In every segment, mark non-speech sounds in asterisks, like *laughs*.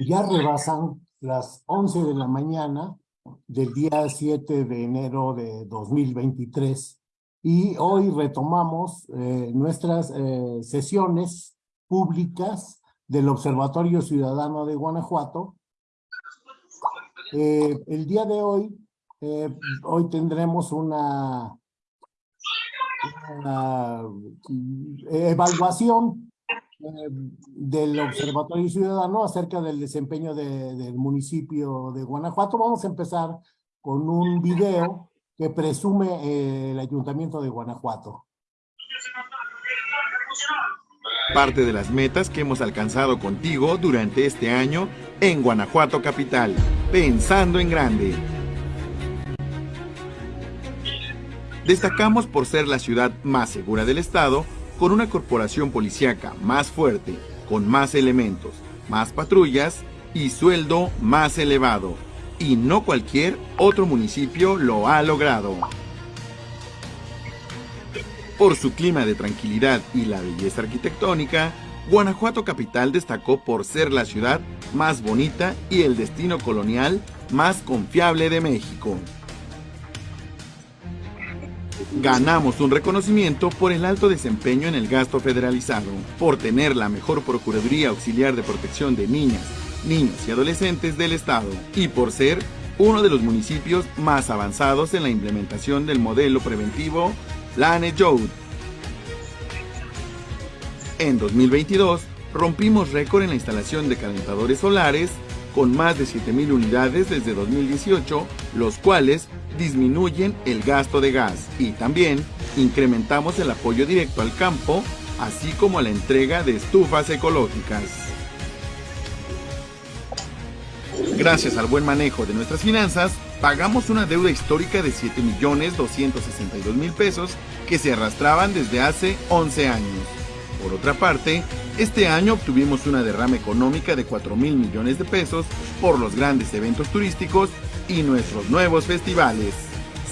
ya rebasan las 11 de la mañana del día 7 de enero de 2023 y hoy retomamos eh, nuestras eh, sesiones públicas del Observatorio Ciudadano de Guanajuato. Eh, el día de hoy, hoy tendremos una, una evaluación del Observatorio Ciudadano acerca del desempeño del municipio de Guanajuato. Vamos a empezar con un video que presume eh, el Ayuntamiento de Guanajuato. Parte de las metas que hemos alcanzado contigo durante este año en Guanajuato Capital, pensando en grande. Destacamos por ser la ciudad más segura del estado, con una corporación policíaca más fuerte, con más elementos, más patrullas y sueldo más elevado y no cualquier otro municipio lo ha logrado. Por su clima de tranquilidad y la belleza arquitectónica, Guanajuato Capital destacó por ser la ciudad más bonita y el destino colonial más confiable de México. Ganamos un reconocimiento por el alto desempeño en el gasto federalizado, por tener la mejor Procuraduría Auxiliar de Protección de Niñas, niños y adolescentes del Estado y por ser uno de los municipios más avanzados en la implementación del modelo preventivo Lane Joud. En 2022, rompimos récord en la instalación de calentadores solares con más de 7.000 unidades desde 2018, los cuales disminuyen el gasto de gas y también incrementamos el apoyo directo al campo, así como la entrega de estufas ecológicas. Gracias al buen manejo de nuestras finanzas, pagamos una deuda histórica de 7.262.000 pesos que se arrastraban desde hace 11 años. Por otra parte, este año obtuvimos una derrama económica de 4 mil millones de pesos por los grandes eventos turísticos y nuestros nuevos festivales.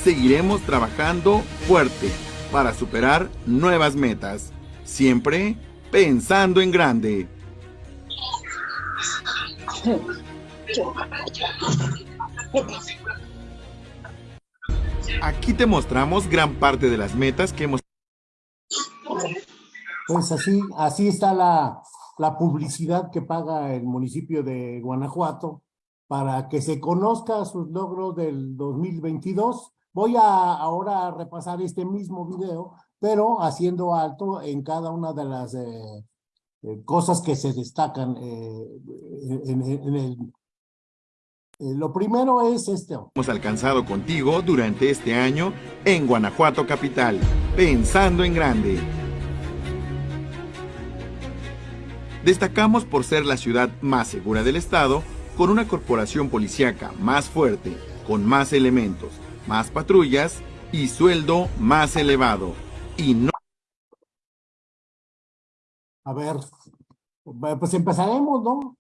Seguiremos trabajando fuerte para superar nuevas metas, siempre pensando en grande. Aquí te mostramos gran parte de las metas que hemos... Pues así, así está la, publicidad que paga el municipio de Guanajuato para que se conozca sus logros del 2022. Voy a ahora a repasar este mismo video, pero haciendo alto en cada una de las eh, eh, cosas que se destacan eh, eh, lo primero es este. Hemos alcanzado contigo durante este año en Guanajuato Capital, pensando en grande. Destacamos por ser la ciudad más segura del estado, con una corporación policíaca más fuerte, con más elementos, más patrullas y sueldo más elevado. Y no... A ver, pues empezaremos, ¿no?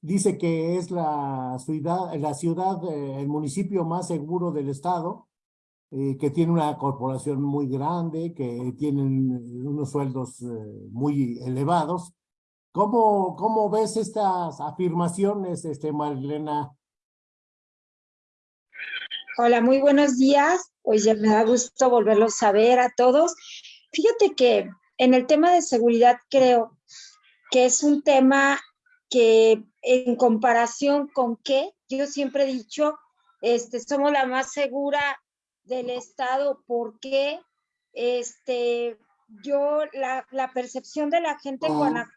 dice que es la ciudad, la ciudad, eh, el municipio más seguro del estado, eh, que tiene una corporación muy grande, que tienen unos sueldos eh, muy elevados. ¿Cómo, ¿Cómo ves estas afirmaciones, este, Marlena? Hola, muy buenos días. Pues ya me da gusto volverlos a ver a todos. Fíjate que en el tema de seguridad creo que es un tema que en comparación con qué, yo siempre he dicho, este, somos la más segura del estado, porque este, yo, la, la percepción de la gente en ah.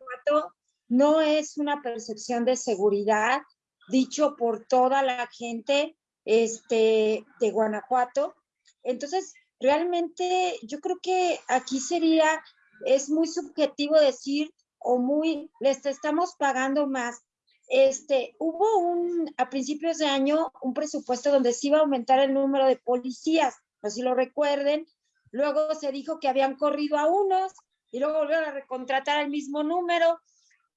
No es una percepción de seguridad, dicho por toda la gente este, de Guanajuato. Entonces, realmente yo creo que aquí sería, es muy subjetivo decir o muy, les estamos pagando más. Este, hubo un, a principios de año, un presupuesto donde se iba a aumentar el número de policías, no si lo recuerden. Luego se dijo que habían corrido a unos y luego volvieron a recontratar el mismo número.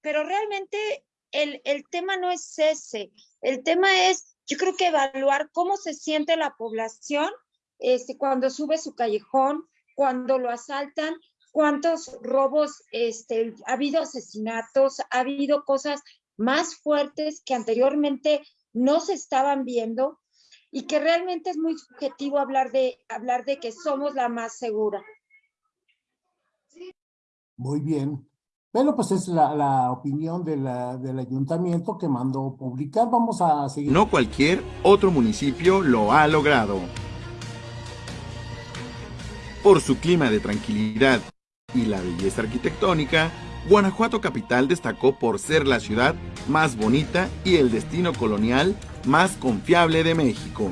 Pero realmente el, el tema no es ese. El tema es, yo creo que evaluar cómo se siente la población este, cuando sube su callejón, cuando lo asaltan cuántos robos, este, ha habido asesinatos, ha habido cosas más fuertes que anteriormente no se estaban viendo y que realmente es muy subjetivo hablar de, hablar de que somos la más segura. Muy bien. Bueno, pues es la, la opinión de la, del ayuntamiento que mandó publicar. Vamos a seguir. No cualquier otro municipio lo ha logrado. Por su clima de tranquilidad y la belleza arquitectónica, Guanajuato Capital destacó por ser la ciudad más bonita y el destino colonial más confiable de México.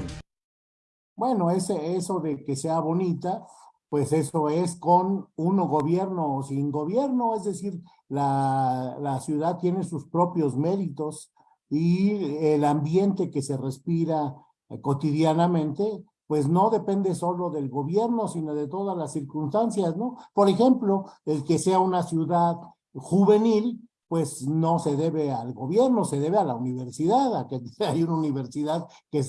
Bueno, ese, eso de que sea bonita, pues eso es con uno gobierno o sin gobierno, es decir, la, la ciudad tiene sus propios méritos y el ambiente que se respira cotidianamente pues no depende solo del gobierno, sino de todas las circunstancias, ¿no? Por ejemplo, el que sea una ciudad juvenil, pues no se debe al gobierno, se debe a la universidad, a que *laughs* hay una universidad que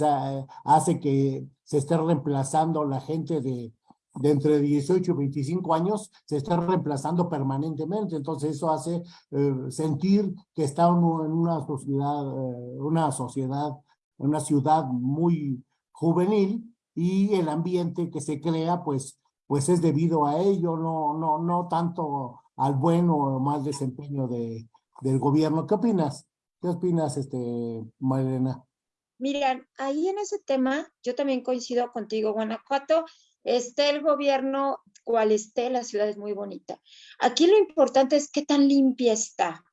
hace que se esté reemplazando la gente de, de entre 18 y 25 años, se esté reemplazando permanentemente. Entonces eso hace eh, sentir que está uno en una sociedad, eh, una sociedad, una ciudad muy juvenil, y el ambiente que se crea, pues, pues es debido a ello, no, no, no tanto al bueno o mal desempeño de, del gobierno. ¿Qué opinas? ¿Qué opinas, este, Marilena? Miren, ahí en ese tema, yo también coincido contigo, Guanajuato, esté el gobierno, cual esté, la ciudad es muy bonita. Aquí lo importante es qué tan limpia está.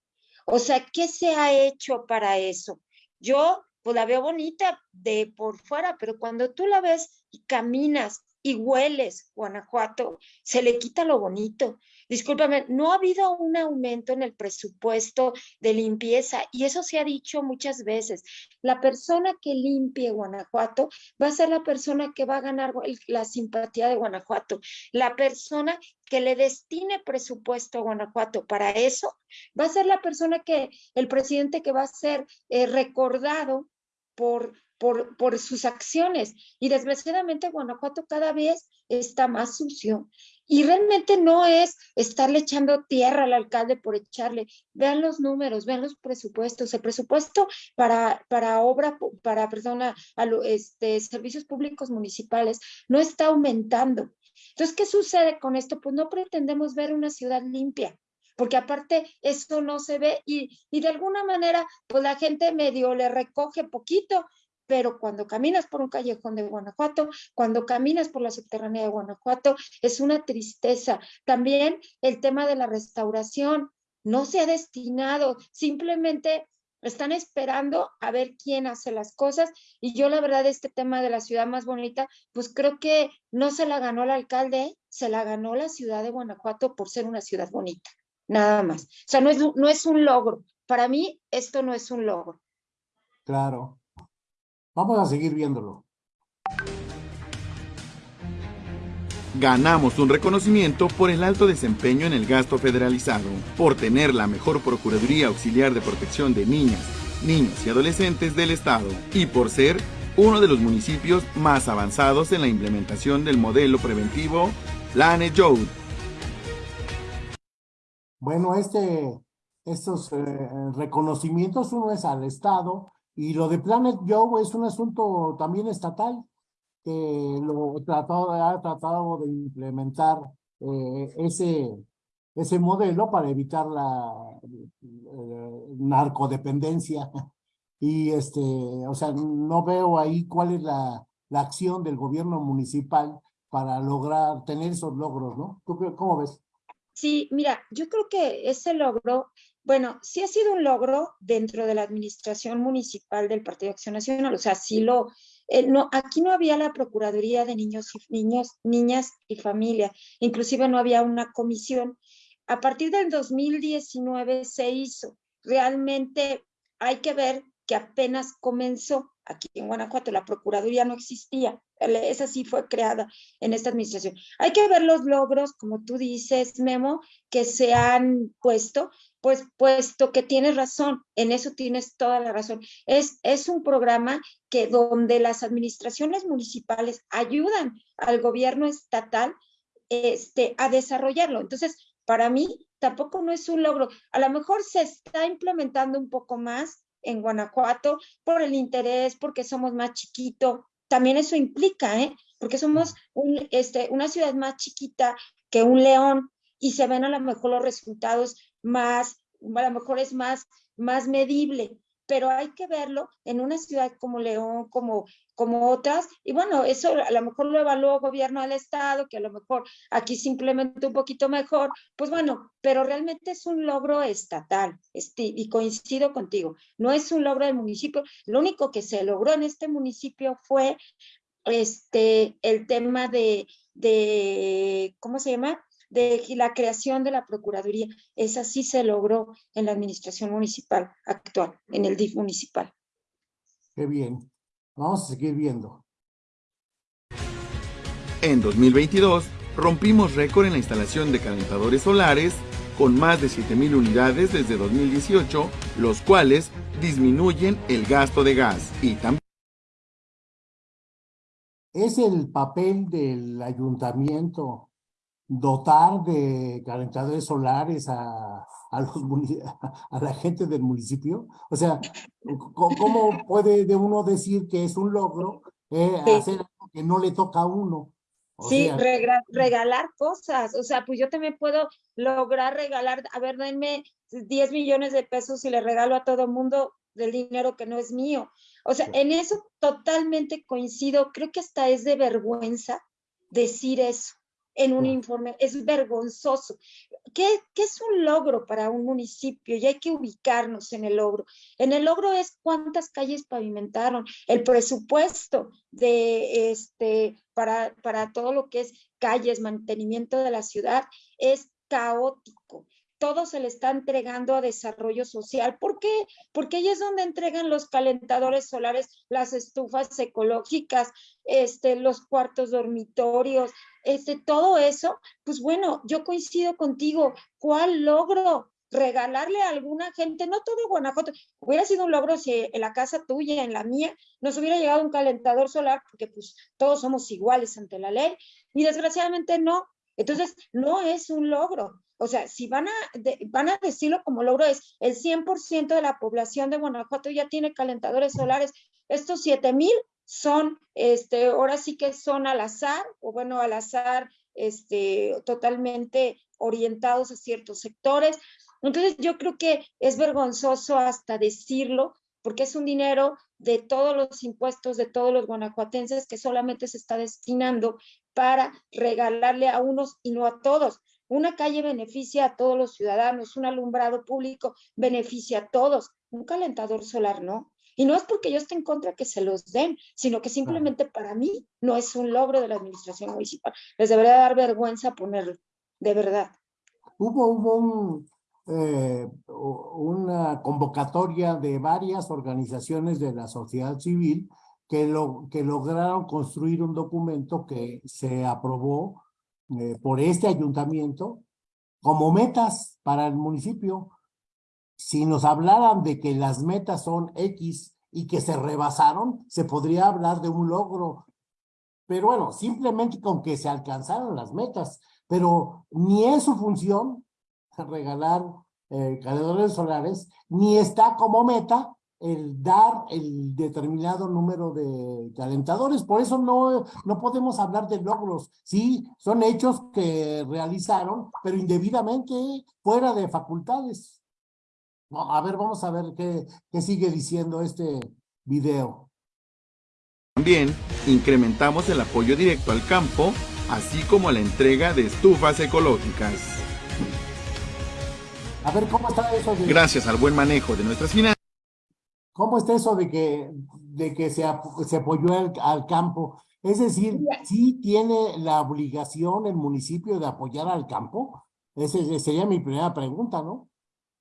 O sea, ¿qué se ha hecho para eso? Yo pues la veo bonita de por fuera, pero cuando tú la ves y caminas y hueles Guanajuato, se le quita lo bonito. Discúlpame, no ha habido un aumento en el presupuesto de limpieza y eso se ha dicho muchas veces. La persona que limpie Guanajuato va a ser la persona que va a ganar la simpatía de Guanajuato. La persona que le destine presupuesto a Guanajuato para eso va a ser la persona que, el presidente que va a ser eh, recordado por por, por sus acciones. Y desgraciadamente Guanajuato cada vez está más sucio. Y realmente no es estarle echando tierra al alcalde por echarle. Vean los números, vean los presupuestos. El presupuesto para, para obra, para, perdona, a este, servicios públicos municipales no está aumentando. Entonces, ¿qué sucede con esto? Pues no pretendemos ver una ciudad limpia porque aparte eso no se ve y, y, de alguna manera pues la gente medio le recoge poquito pero cuando caminas por un callejón de Guanajuato, cuando caminas por la subterránea de Guanajuato, es una tristeza. También el tema de la restauración no se ha destinado, simplemente están esperando a ver quién hace las cosas y yo la verdad este tema de la ciudad más bonita, pues creo que no se la ganó el alcalde, se la ganó la ciudad de Guanajuato por ser una ciudad bonita, nada más. O sea, no es, no es un logro. Para mí esto no es un logro. Claro. Vamos a seguir viéndolo. Ganamos un reconocimiento por el alto desempeño en el gasto federalizado, por tener la mejor Procuraduría Auxiliar de Protección de Niñas, Niños y Adolescentes del Estado y por ser uno de los municipios más avanzados en la implementación del modelo preventivo Planet Youth. Bueno, este, estos eh, reconocimientos uno es al Estado y lo de Planet Joe es un asunto también estatal que lo tratado, ha tratado de implementar eh, ese, ese modelo para evitar la eh, narcodependencia. *laughs* Y este, o sea, no veo ahí cuál es la, la acción del gobierno municipal para lograr tener esos logros, ¿no? ¿Tú cómo ves? Sí, mira, yo creo que ese logro bueno, sí ha sido un logro dentro de la administración municipal del Partido de Acción Nacional, o sea, sí lo, eh, no, aquí no había la Procuraduría de Niños y Niños, Niñas y Familia, inclusive no había una comisión. A partir del 2019 se hizo. Realmente hay que ver que apenas comenzó aquí en Guanajuato, la Procuraduría no existía, esa sí fue creada en esta administración. Hay que ver los logros, como tú dices, Memo, que se han puesto, pues puesto que tienes razón, en eso tienes toda la razón. Es, es un programa que donde las administraciones municipales ayudan al gobierno estatal este, a desarrollarlo. Entonces, para mí tampoco no es un logro. A lo mejor se está implementando un poco más en Guanajuato por el interés, porque somos más chiquito. También eso implica, ¿eh? Porque somos un, este, una ciudad más chiquita que un león y se ven a lo mejor los resultados más, a lo mejor es más, más medible pero hay que verlo en una ciudad como León, como, como otras, y bueno, eso a lo mejor lo evaluó el gobierno del estado, que a lo mejor aquí simplemente un poquito mejor, pues bueno, pero realmente es un logro estatal, este, y coincido contigo, no es un logro del municipio, lo único que se logró en este municipio fue este, el tema de, de ¿cómo se llama? De la creación de la Procuraduría. Esa sí se logró en la administración municipal actual, en el DIF municipal. Qué bien. Vamos a seguir viendo. En 2022, rompimos récord en la instalación de calentadores solares con más de 7.000 unidades desde 2018, los cuales disminuyen el gasto de gas y también es el papel del ayuntamiento dotar de calentadores solares a, a, los, a la gente del municipio? O sea, ¿cómo puede de uno decir que es un logro eh, hacer algo que no le toca a uno? sí, regalar cosas. O sea, pues yo también puedo lograr regalar, a ver, denme 10 millones de pesos y le regalo a todo mundo del dinero que no es mío. O sea, en eso totalmente coincido. Creo que hasta es de vergüenza decir eso en un informe. Es vergonzoso. ¿Qué, ¿Qué, es un logro para un municipio? Y hay que ubicarnos en el logro. En el logro es cuántas calles pavimentaron, el presupuesto de este para, para todo lo que es calles, mantenimiento de la ciudad, es caótico todo se le está entregando a desarrollo social. ¿Por qué? Porque ahí es donde entregan los calentadores solares, las estufas ecológicas, este, los cuartos dormitorios, este, todo eso. Pues bueno, yo coincido contigo. ¿Cuál logro? regalarle a alguna gente, no todo Guanajuato, hubiera sido un logro si en la casa tuya, en la mía, nos hubiera llegado un calentador solar, porque pues todos somos iguales ante la ley, y desgraciadamente no. Entonces, no es un logro. O sea, si van a, van a decirlo como logro es, el 100% de la población de Guanajuato ya tiene calentadores solares. Estos 7 mil son, este, ahora sí que son al azar, o bueno, al azar, este, totalmente orientados a ciertos sectores. Entonces, yo creo que es vergonzoso hasta decirlo, porque es un dinero de todos los impuestos de todos los guanajuatenses que solamente se está destinando para regalarle a unos y no a todos. Una calle beneficia a todos los ciudadanos, un alumbrado público beneficia a todos, un calentador solar no. Y no es porque yo esté en contra que se los den, sino que simplemente para mí no es un logro de la administración municipal. Les debería dar vergüenza ponerlo, de verdad. Hubo, hubo eh, una convocatoria de varias organizaciones de la sociedad civil que, lo, que lograron construir un documento que se aprobó eh, por este ayuntamiento como metas para el municipio. Si nos hablaran de que las metas son X y que se rebasaron, se podría hablar de un logro. Pero bueno, simplemente con que se alcanzaron las metas, pero ni es su función regalar eh, solares, ni está como meta el dar el determinado número de calentadores. Por eso no, no podemos hablar de logros. Sí, son hechos que realizaron, pero indebidamente fuera de facultades. a ver, vamos a ver qué, qué sigue diciendo este video. También incrementamos el apoyo directo al campo, así como la entrega de estufas ecológicas. A ver, ¿cómo está eso? Gracias al buen manejo de nuestras finanzas. ¿Cómo está eso de que, de que se, se apoyó al, campo? Es decir, ¿sí tiene la obligación el municipio de apoyar al campo? Esa sería mi primera pregunta, ¿no?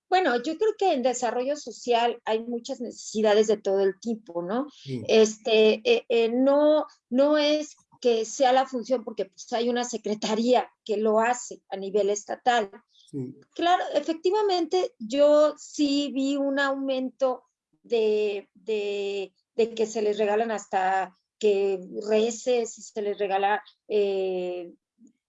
Bueno, yo creo que en desarrollo social hay muchas necesidades de todo el tipo, ¿no? Este, eh, eh, no, no es que sea la función porque pues, hay una secretaría que lo hace a nivel estatal. Claro, efectivamente, yo sí vi un aumento de, de, que se les regalan hasta que reces y se les regala eh,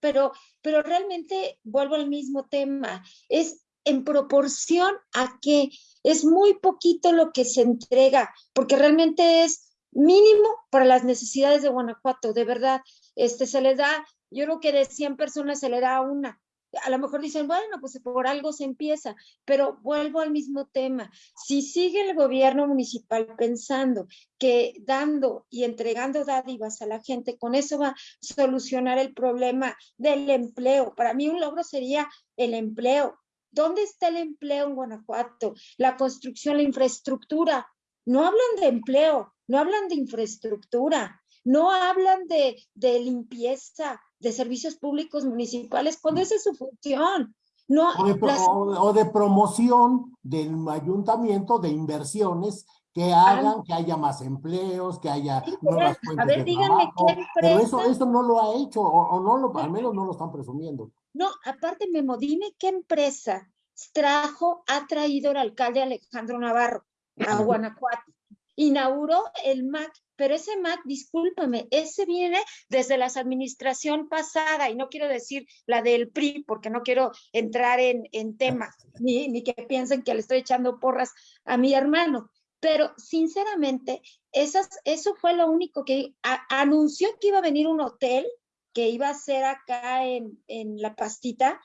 pero, pero realmente vuelvo al mismo tema, es en proporción a que es muy poquito lo que se entrega, porque realmente es mínimo para las necesidades de Guanajuato, de verdad, este se le da, yo creo que de 100 personas se le da una, a lo mejor dicen, bueno, pues por algo se empieza, pero vuelvo al mismo tema. Si sigue el gobierno municipal pensando que dando y entregando dádivas a la gente, con eso va a solucionar el problema del empleo. Para mí un logro sería el empleo. ¿Dónde está el empleo en Guanajuato? La construcción, la infraestructura. No hablan de empleo, no hablan de infraestructura, no hablan de, de limpieza, de servicios públicos municipales, cuando esa es su función. No, o, de, promoción del ayuntamiento de inversiones que hagan que haya más empleos, que haya nuevas fuentes A ver, díganme qué empresa... Pero eso, eso no lo ha hecho, o, no lo, al menos no lo están presumiendo. No, aparte, Memo, dime qué empresa trajo, ha traído el alcalde Alejandro Navarro a Guanajuato. Inauguró el MAC pero ese MAC, discúlpame, ese viene desde la administración pasada, y no quiero decir la del PRI, porque no quiero entrar en, en temas, *laughs* ni, ni que piensen que le estoy echando porras a mi hermano, pero sinceramente, esas, eso fue lo único que anunció que iba a venir un hotel que iba a ser acá en, en La Pastita,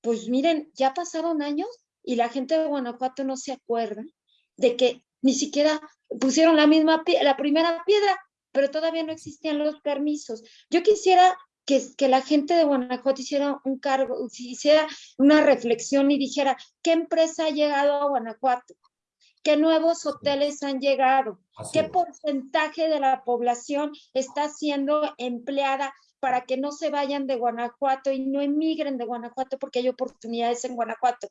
pues miren, ya pasaron años y la gente de Guanajuato no se acuerda de que ni siquiera pusieron la misma, la primera piedra, pero todavía no existían los permisos. Yo quisiera que, que, la gente de Guanajuato hiciera un cargo, hiciera una reflexión y dijera, ¿qué empresa ha llegado a Guanajuato? ¿Qué nuevos hoteles han llegado? ¿Qué porcentaje de la población está siendo empleada para que no se vayan de Guanajuato y no emigren de Guanajuato porque hay oportunidades en Guanajuato?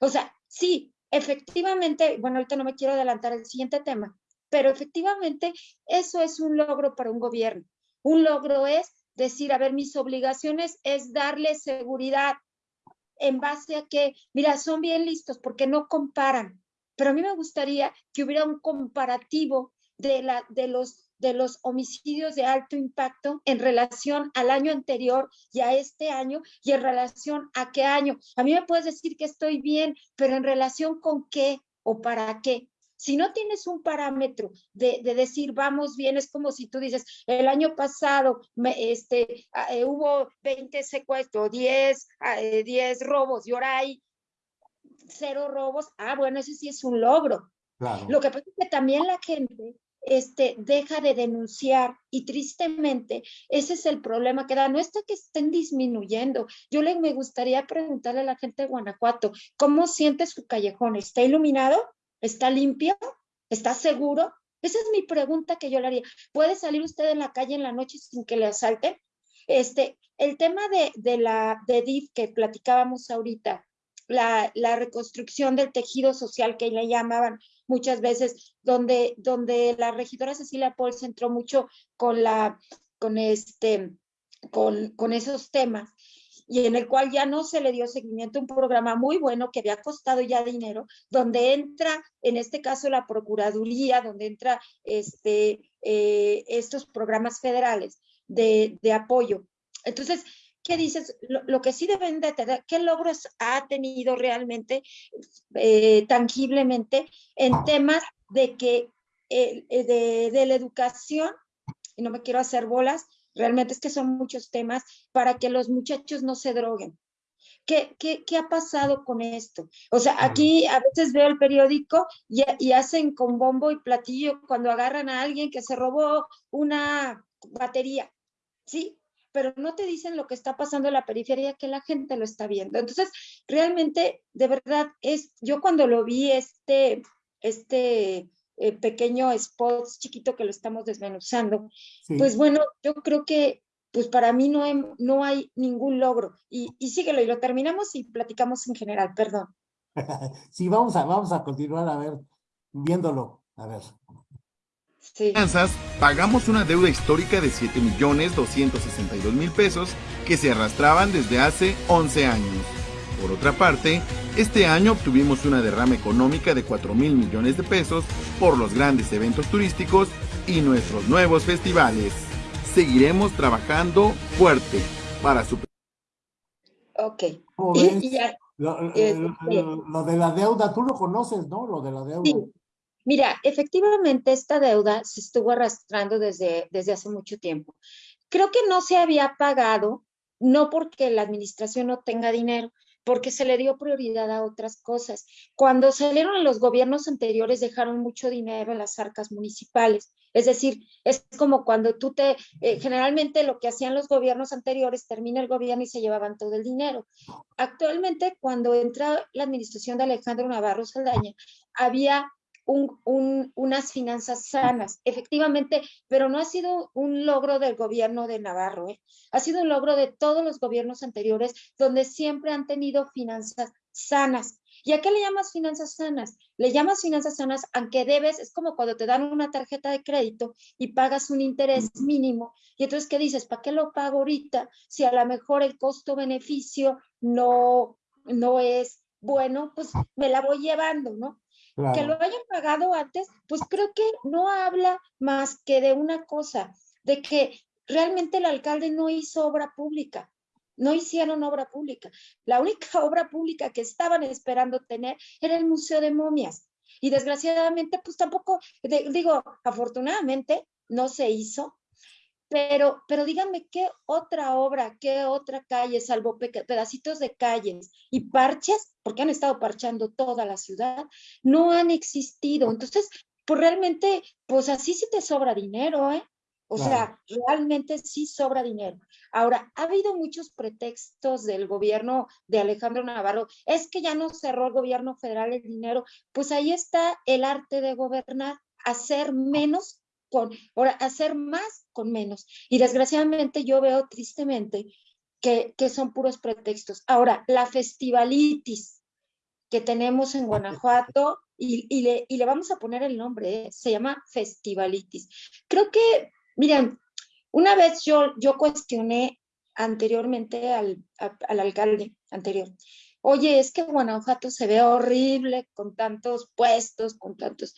O sea, sí, efectivamente, bueno, ahorita no me quiero adelantar al siguiente tema, pero efectivamente eso es un logro para un gobierno. Un logro es decir, a ver, mis obligaciones es darle seguridad en base a que, mira, son bien listos porque no comparan, pero a mí me gustaría que hubiera un comparativo de, la, de los de los homicidios de alto impacto en relación al año anterior y a este año y en relación a qué año. A mí me puedes decir que estoy bien, pero en relación con qué o para qué. Si no tienes un parámetro de, decir vamos bien, es como si tú dices, el año pasado me, este, ah, eh, hubo 20 secuestros, 10, 10 ah, robos y ahora hay cero robos. Ah, bueno, ese sí es un logro. Lo que pasa es que también la gente este, deja de denunciar y tristemente ese es el problema que da. No está que estén disminuyendo. Yo le me gustaría preguntarle a la gente de Guanajuato, ¿cómo siente su callejón? ¿Está iluminado? ¿Está limpio? ¿Está seguro? Esa es mi pregunta que yo le haría. ¿Puede salir usted en la calle en la noche sin que le asalten? Este, el tema de, de la de DIF que platicábamos ahorita, la, reconstrucción del tejido social que le llamaban, muchas veces, donde, donde la regidora Cecilia Paul se entró mucho con, la, con, este, con, con esos temas y en el cual ya no se le dio seguimiento, un programa muy bueno que había costado ya dinero, donde entra, en este caso, la Procuraduría, donde entra este, eh, estos programas federales de, de apoyo. Entonces, ¿qué dices? Lo, que sí deben de tener, ¿qué logros ha tenido realmente, eh, tangiblemente, en temas de que, eh, de, de la educación, y no me quiero hacer bolas, realmente es que son muchos temas para que los muchachos no se droguen. ¿Qué, qué, qué ha pasado con esto? O sea, aquí a veces veo el periódico y, y, hacen con bombo y platillo cuando agarran a alguien que se robó una batería, ¿sí? Pero no te dicen lo que está pasando en la periferia, que la gente lo está viendo. Entonces, realmente, de verdad, es, yo cuando lo vi, este, este eh, pequeño spot chiquito que lo estamos desmenuzando, pues bueno, yo creo que pues para mí no hay, no hay ningún logro. Y, y síguelo y lo terminamos y platicamos en general, perdón. *laughs* sí, vamos a, vamos a continuar a ver, viéndolo, a ver. Finanzas, pagamos una deuda histórica de 7 millones 262 mil pesos que se arrastraban desde hace 11 años. Por otra parte, este año obtuvimos una derrama económica de 4 mil millones de pesos por los grandes eventos turísticos y nuestros nuevos festivales. Seguiremos trabajando fuerte para superar Ok. Este lo, de la deuda, tú lo conoces, ¿no? Lo de la deuda. Sí. Mira, efectivamente esta deuda se estuvo arrastrando desde, desde hace mucho tiempo. Creo que no se había pagado, no porque la administración no tenga dinero, porque se le dio prioridad a otras cosas. Cuando salieron los gobiernos anteriores dejaron mucho dinero en las arcas municipales. Es decir, es como cuando tú te, eh, generalmente lo que hacían los gobiernos anteriores, termina el gobierno y se llevaban todo el dinero. Actualmente, cuando entra la administración de Alejandro Navarro Saldaña, había unas finanzas sanas, efectivamente, pero no ha sido un logro del gobierno de Navarro, ¿eh? ha sido un logro de todos los gobiernos anteriores, donde siempre han tenido finanzas sanas. ¿Y a qué le llamas finanzas sanas? Le llamas finanzas sanas aunque debes, es como cuando te dan una tarjeta de crédito y pagas un interés mínimo. Y entonces, ¿qué dices? ¿Para qué lo pago ahorita si a lo mejor el costo-beneficio no, no es bueno? Pues me la voy llevando, ¿no? Que lo hayan pagado antes, pues creo que no habla más que de una cosa, de que realmente el alcalde no hizo obra pública, no hicieron obra pública. La única *laughs* obra pública que estaban esperando tener era el Museo de Momias. Y desgraciadamente, pues tampoco, digo, afortunadamente no se hizo, pero, pero díganme qué otra obra, qué otra calle, salvo pedacitos de calles y parches, porque han estado parchando toda la ciudad, no han existido. Entonces, pues realmente, pues así sí te sobra dinero, ¿eh? O sea, realmente sí sobra dinero. Ahora, ha habido muchos pretextos del gobierno de Alejandro Navarro. Es que ya no cerró el gobierno federal el dinero. Pues ahí está el arte de gobernar, hacer menos con, hacer más con menos. Y desgraciadamente yo veo tristemente que, que son puros pretextos. Ahora, la festivalitis que tenemos en Guanajuato, y, y, le, y le, vamos a poner el nombre, ¿eh? se llama festivalitis. Creo que, miren, una vez yo, yo cuestioné anteriormente al, al alcalde anterior, oye, es que Guanajuato se ve horrible con tantos puestos, con tantos...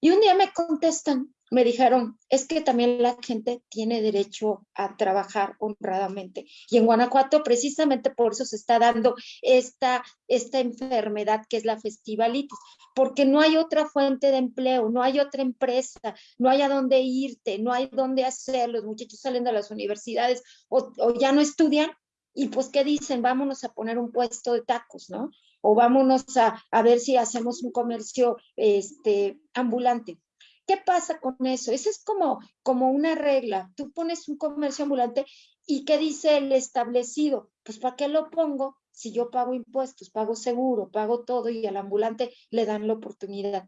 Y un día me contestan, me dijeron, es que también la gente tiene derecho a trabajar honradamente. Y en Guanajuato, precisamente por eso se está dando esta, esta enfermedad que es la festivalitis, porque no hay otra fuente de empleo, no hay otra empresa, no hay a dónde irte, no hay dónde hacer. Los muchachos salen de las universidades o, ya no estudian y pues, ¿qué dicen? Vámonos a poner un puesto de tacos, ¿no? O vámonos a, a ver si hacemos un comercio este, ambulante ¿Qué pasa con eso? Eso es como, como una regla. Tú pones un comercio ambulante y ¿qué dice el establecido? Pues ¿para qué lo pongo si yo pago impuestos, pago seguro, pago todo y al ambulante le dan la oportunidad?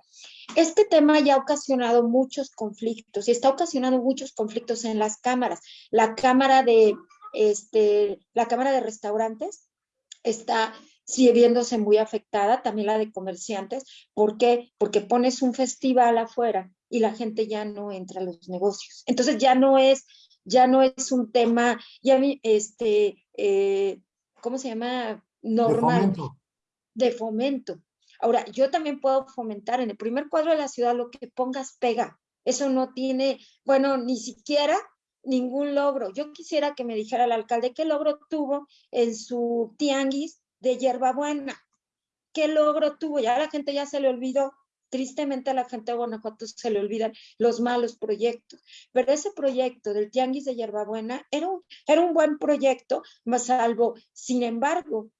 Este tema ya ha ocasionado muchos conflictos y está ocasionando muchos conflictos en las cámaras. La cámara de, este, la cámara de restaurantes está sigue viéndose muy afectada, también la de comerciantes. ¿Por qué? Porque pones un festival afuera y la gente ya no entra a los negocios. Entonces ya no es, ya no es un tema, ya este, eh, ¿cómo se llama? Normal. De fomento. Ahora, yo también puedo fomentar en el primer cuadro de la ciudad lo que pongas pega. Eso no tiene, bueno, ni siquiera ningún logro. Yo quisiera que me dijera el alcalde qué logro tuvo en su tianguis de hierbabuena. ¿Qué logro tuvo? Ya la gente ya se le olvidó Tristemente a la gente de Guanajuato se le olvidan los malos proyectos, pero ese proyecto del Tianguis de Hierbabuena era un, era un buen proyecto, más salvo, sin embargo,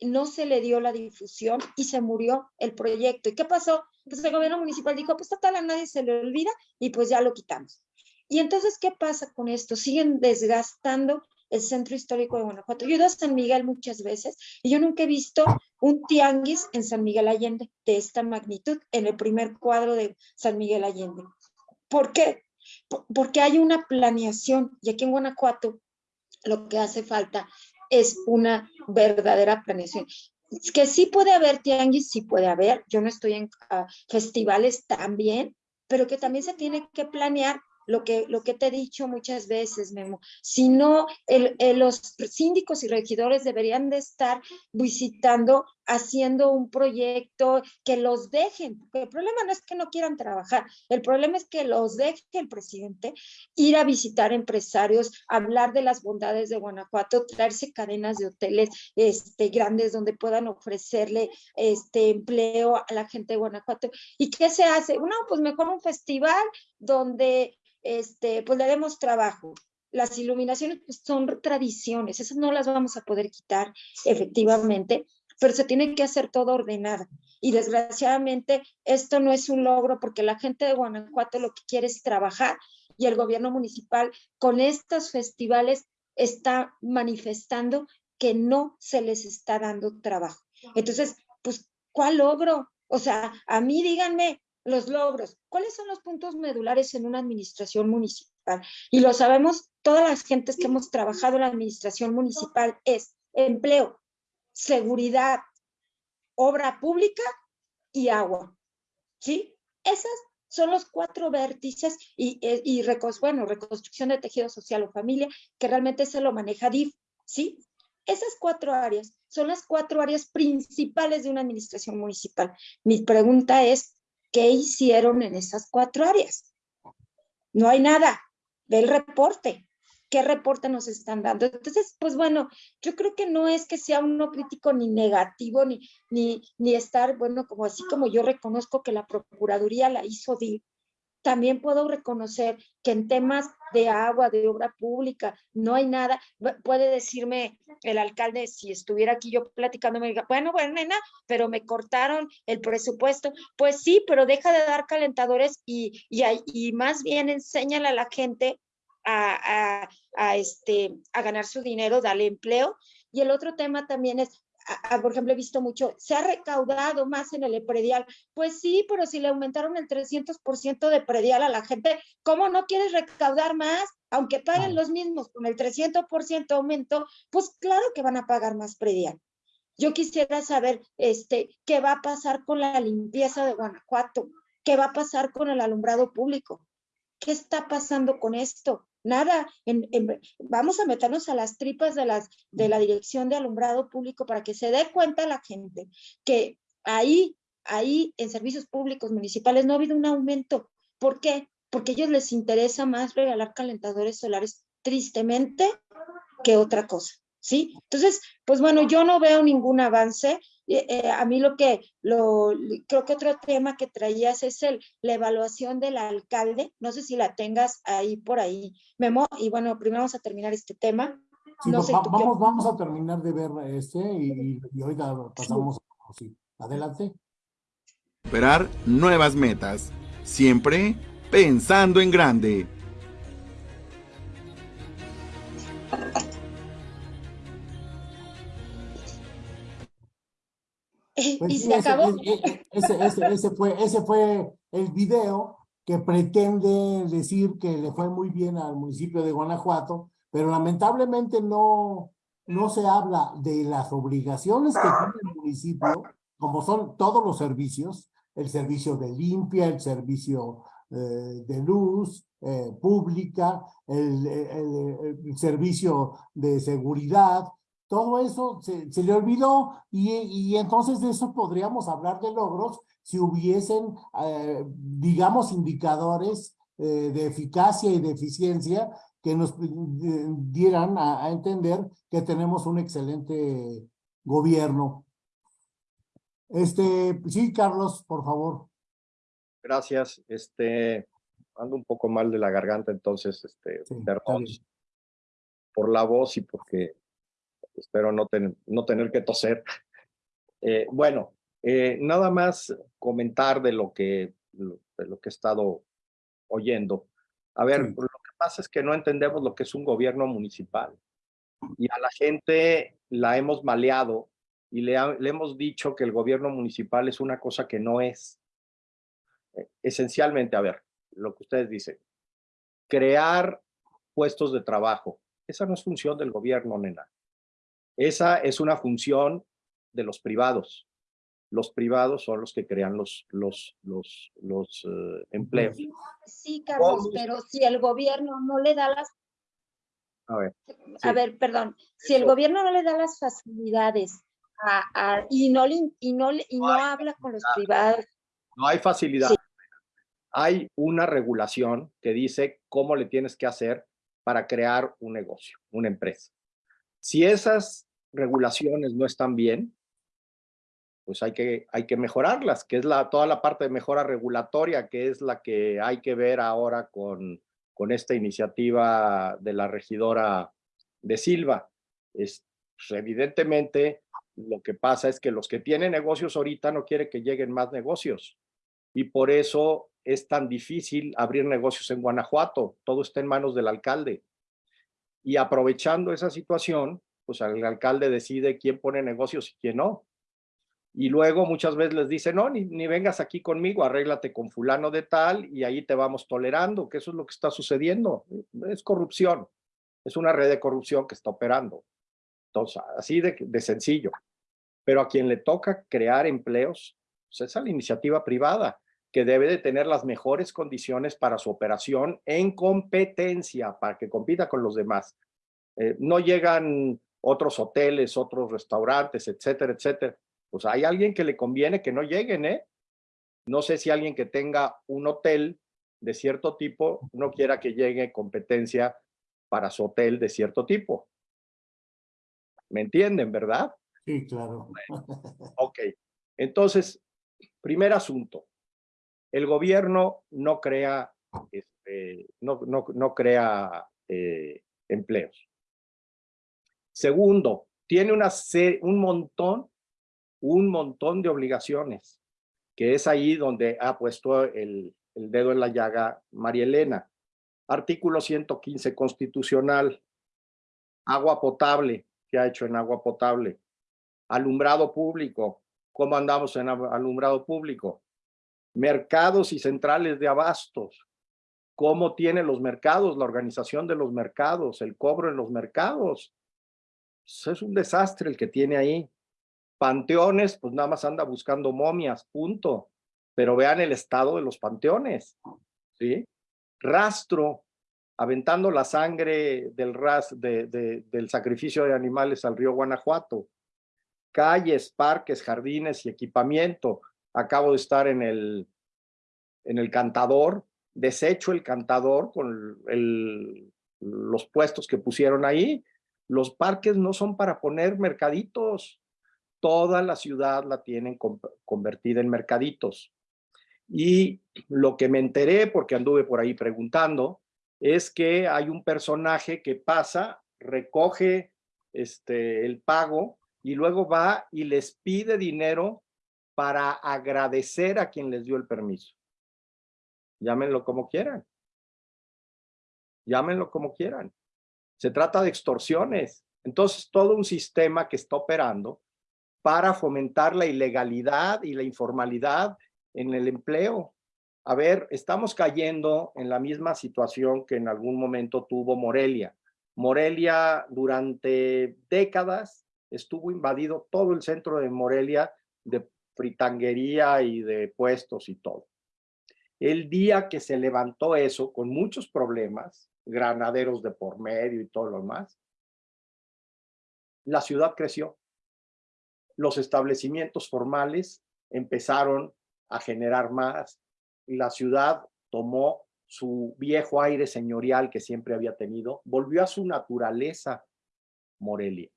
no se le dio la difusión y se murió el proyecto. ¿Y qué pasó? Pues el gobierno municipal dijo, pues total a nadie se le olvida y pues ya lo quitamos. Y entonces, ¿qué pasa con esto? Siguen desgastando el centro histórico de Guanajuato. Yo he ido a San Miguel muchas veces y yo nunca he visto un tianguis en San Miguel Allende de esta magnitud en el primer cuadro de San Miguel Allende. ¿Por qué? Porque hay una planeación y aquí en Guanajuato lo que hace falta es una verdadera planeación. Que sí puede haber tianguis, sí puede haber, yo no estoy en ah, festivales también, pero que también se tiene que planear lo que, lo que te he dicho muchas veces, Memo. Si no, el, los síndicos y regidores deberían de estar visitando haciendo un proyecto que los dejen, porque el problema no es que no quieran trabajar, el problema es que los deje el presidente ir a visitar empresarios, hablar de las bondades de Guanajuato, traerse cadenas de hoteles este, grandes donde puedan ofrecerle este empleo a la gente de Guanajuato. ¿Y qué se hace? Bueno, pues mejor un festival donde este, pues le demos trabajo. Las iluminaciones pues, son tradiciones, esas no las vamos a poder quitar efectivamente, pero se tiene que hacer todo ordenado. Y desgraciadamente esto no es un logro porque la gente de Guanajuato lo que quiere es trabajar y el gobierno municipal con estos festivales está manifestando que no se les está dando trabajo. Entonces, pues, ¿cuál logro? O sea, a mí díganme los logros. ¿Cuáles son los puntos medulares en una administración municipal? Y lo sabemos todas las gentes que hemos trabajado en la administración municipal es empleo, seguridad, obra pública y agua. ¿Sí? Esas son los cuatro vértices y, eh, y, bueno, reconstrucción de tejido social o familia, que realmente se lo maneja DIF, ¿sí? Esas cuatro áreas son las cuatro áreas principales de una administración municipal. Mi pregunta es, ¿qué hicieron en esas cuatro áreas? No hay nada. Ve el reporte qué reporte nos están dando. Entonces, pues bueno, yo creo que no es que sea uno crítico ni negativo, ni, ni, ni estar, bueno, como así como yo reconozco que la Procuraduría la hizo también puedo reconocer que en temas de agua, de obra pública, no hay nada. Puede decirme el alcalde, si estuviera aquí yo platicando, me diga, bueno, bueno, nena, pero me cortaron el presupuesto. Pues sí, pero deja de dar calentadores y, y, y más bien enséñale a la gente a, este, a ganar su dinero, darle empleo. Y el otro tema también es, por ejemplo, he visto mucho, se ha recaudado más en el predial. Pues sí, pero si le aumentaron el 300% de predial a la gente, ¿cómo no quieres recaudar más? Aunque paguen los mismos con el 300% aumento, pues claro que van a pagar más predial. Yo quisiera saber este, qué va a pasar con la limpieza de Guanajuato, qué va a pasar con el alumbrado público, qué está pasando con esto nada, vamos a meternos a las tripas de, las, de la Dirección de Alumbrado Público para que se dé cuenta la gente que ahí, ahí en servicios públicos municipales no ha habido un aumento. ¿Por qué? Porque a ellos les interesa más regalar calentadores solares tristemente que otra cosa. ¿Sí? Entonces, pues bueno, yo no veo ningún avance. Eh, eh, a mí lo que, lo, creo que otro tema que traías es el, la evaluación del alcalde, no sé si la tengas ahí por ahí, Memo, y bueno, primero vamos a terminar este tema. no sé, vamos, vamos a terminar de ver este y, y hoy pasamos, sí. adelante. Esperar nuevas metas, siempre pensando en grande. *laughs* Y se acabó. Ese, fue, ese fue el video que pretende decir que le fue muy bien al municipio de Guanajuato, pero lamentablemente no, no se habla de las obligaciones que tiene el municipio, como son todos los servicios, el servicio de limpia, el servicio eh, de luz eh, pública, el, el, servicio de seguridad, todo eso se, le olvidó y, y, entonces de eso podríamos hablar de logros si hubiesen, eh, digamos, indicadores eh, de eficacia y de eficiencia que nos eh, dieran a, a, entender que tenemos un excelente gobierno. Este, sí, Carlos, por favor. Gracias. Este, ando un poco mal de la garganta, entonces, este, perdón por la voz y porque espero no, no tener que toser. *laughs* Eh, bueno, eh, nada más comentar de lo, que, de lo que he estado oyendo. A ver, lo que pasa es que no entendemos lo que es un gobierno municipal. Y a la gente la hemos maleado y le, le hemos dicho que el gobierno municipal es una cosa que no es. Eh, esencialmente, a ver, lo que ustedes dicen, crear puestos de trabajo. Esa no es función del gobierno, nena. Esa es una función de los privados. Los privados son los que crean los, los, los, los eh, empleos. Sí, Carlos, pero si el gobierno no le da las... A ver, A ver, perdón. Si el gobierno no le da las facilidades y no, y no, y no, habla con los privados. No hay facilidad. Hay una regulación que dice cómo le tienes que hacer para crear un negocio, una empresa. Si esas regulaciones no están bien, pues hay que, hay que mejorarlas, que es la, toda la parte de mejora regulatoria, que es la que hay que ver ahora con, con esta iniciativa de la regidora de Silva. Es, pues, evidentemente, lo que pasa es que los que tienen negocios ahorita no quieren que lleguen más negocios. Y por eso es tan difícil abrir negocios en Guanajuato. Todo está en manos del alcalde. Y aprovechando esa situación, pues el alcalde decide quién pone negocios y quién no. Y luego muchas veces les dice, no, ni, ni, vengas aquí conmigo, arréglate con fulano de tal y ahí te vamos tolerando, que eso es lo que está sucediendo. Es corrupción, es una red de corrupción que está operando. Entonces, así de, de sencillo. Pero a quien le toca crear empleos, pues es a la iniciativa privada, que debe de tener las mejores condiciones para su operación en competencia, para que compita con los demás. Eh, no llegan otros hoteles, otros restaurantes, etcétera, etcétera pues hay alguien que le conviene que no lleguen, ¿eh? No sé si alguien que tenga un hotel de cierto tipo no quiera que llegue competencia para su hotel de cierto tipo. ¿Me entienden, verdad? Sí, claro. *laughs* ok. Entonces, primer asunto. El gobierno no crea, este, no, no, no crea eh, empleos. Segundo, tiene una un montón un montón de obligaciones, que es ahí donde ha puesto el, dedo en la llaga María Elena. Artículo 115 constitucional, agua potable, ¿qué ha hecho en agua potable? Alumbrado público, ¿cómo andamos en alumbrado público? Mercados y centrales de abastos, ¿cómo tiene los mercados, la organización de los mercados, el cobro en los mercados? Pues es un desastre el que tiene ahí. Panteones, pues nada más anda buscando momias, punto. Pero vean el estado de los panteones, ¿sí? Rastro, aventando la sangre del, ras, de, del sacrificio de animales al río Guanajuato. Calles, parques, jardines y equipamiento. Acabo de estar en el, en el cantador, desecho el cantador con el, los puestos que pusieron ahí. Los parques no son para poner mercaditos, toda la ciudad la tienen convertida en mercaditos. Y lo que me enteré, porque anduve por ahí preguntando, es que hay un personaje que pasa, recoge este, el pago y luego va y les pide dinero para agradecer a quien les dio el permiso. Llámenlo como quieran. Llámenlo como quieran. Se trata de extorsiones. Entonces, todo un sistema que está operando para fomentar la ilegalidad y la informalidad en el empleo. A ver, estamos cayendo en la misma situación que en algún momento tuvo Morelia. Morelia durante décadas estuvo invadido todo el centro de Morelia de fritanguería y de puestos y todo. El día que se levantó eso, con muchos problemas, granaderos de por medio y todo lo demás, la ciudad creció los establecimientos formales empezaron a generar más. La ciudad tomó su viejo aire señorial que siempre había tenido, volvió a su naturaleza Morelia.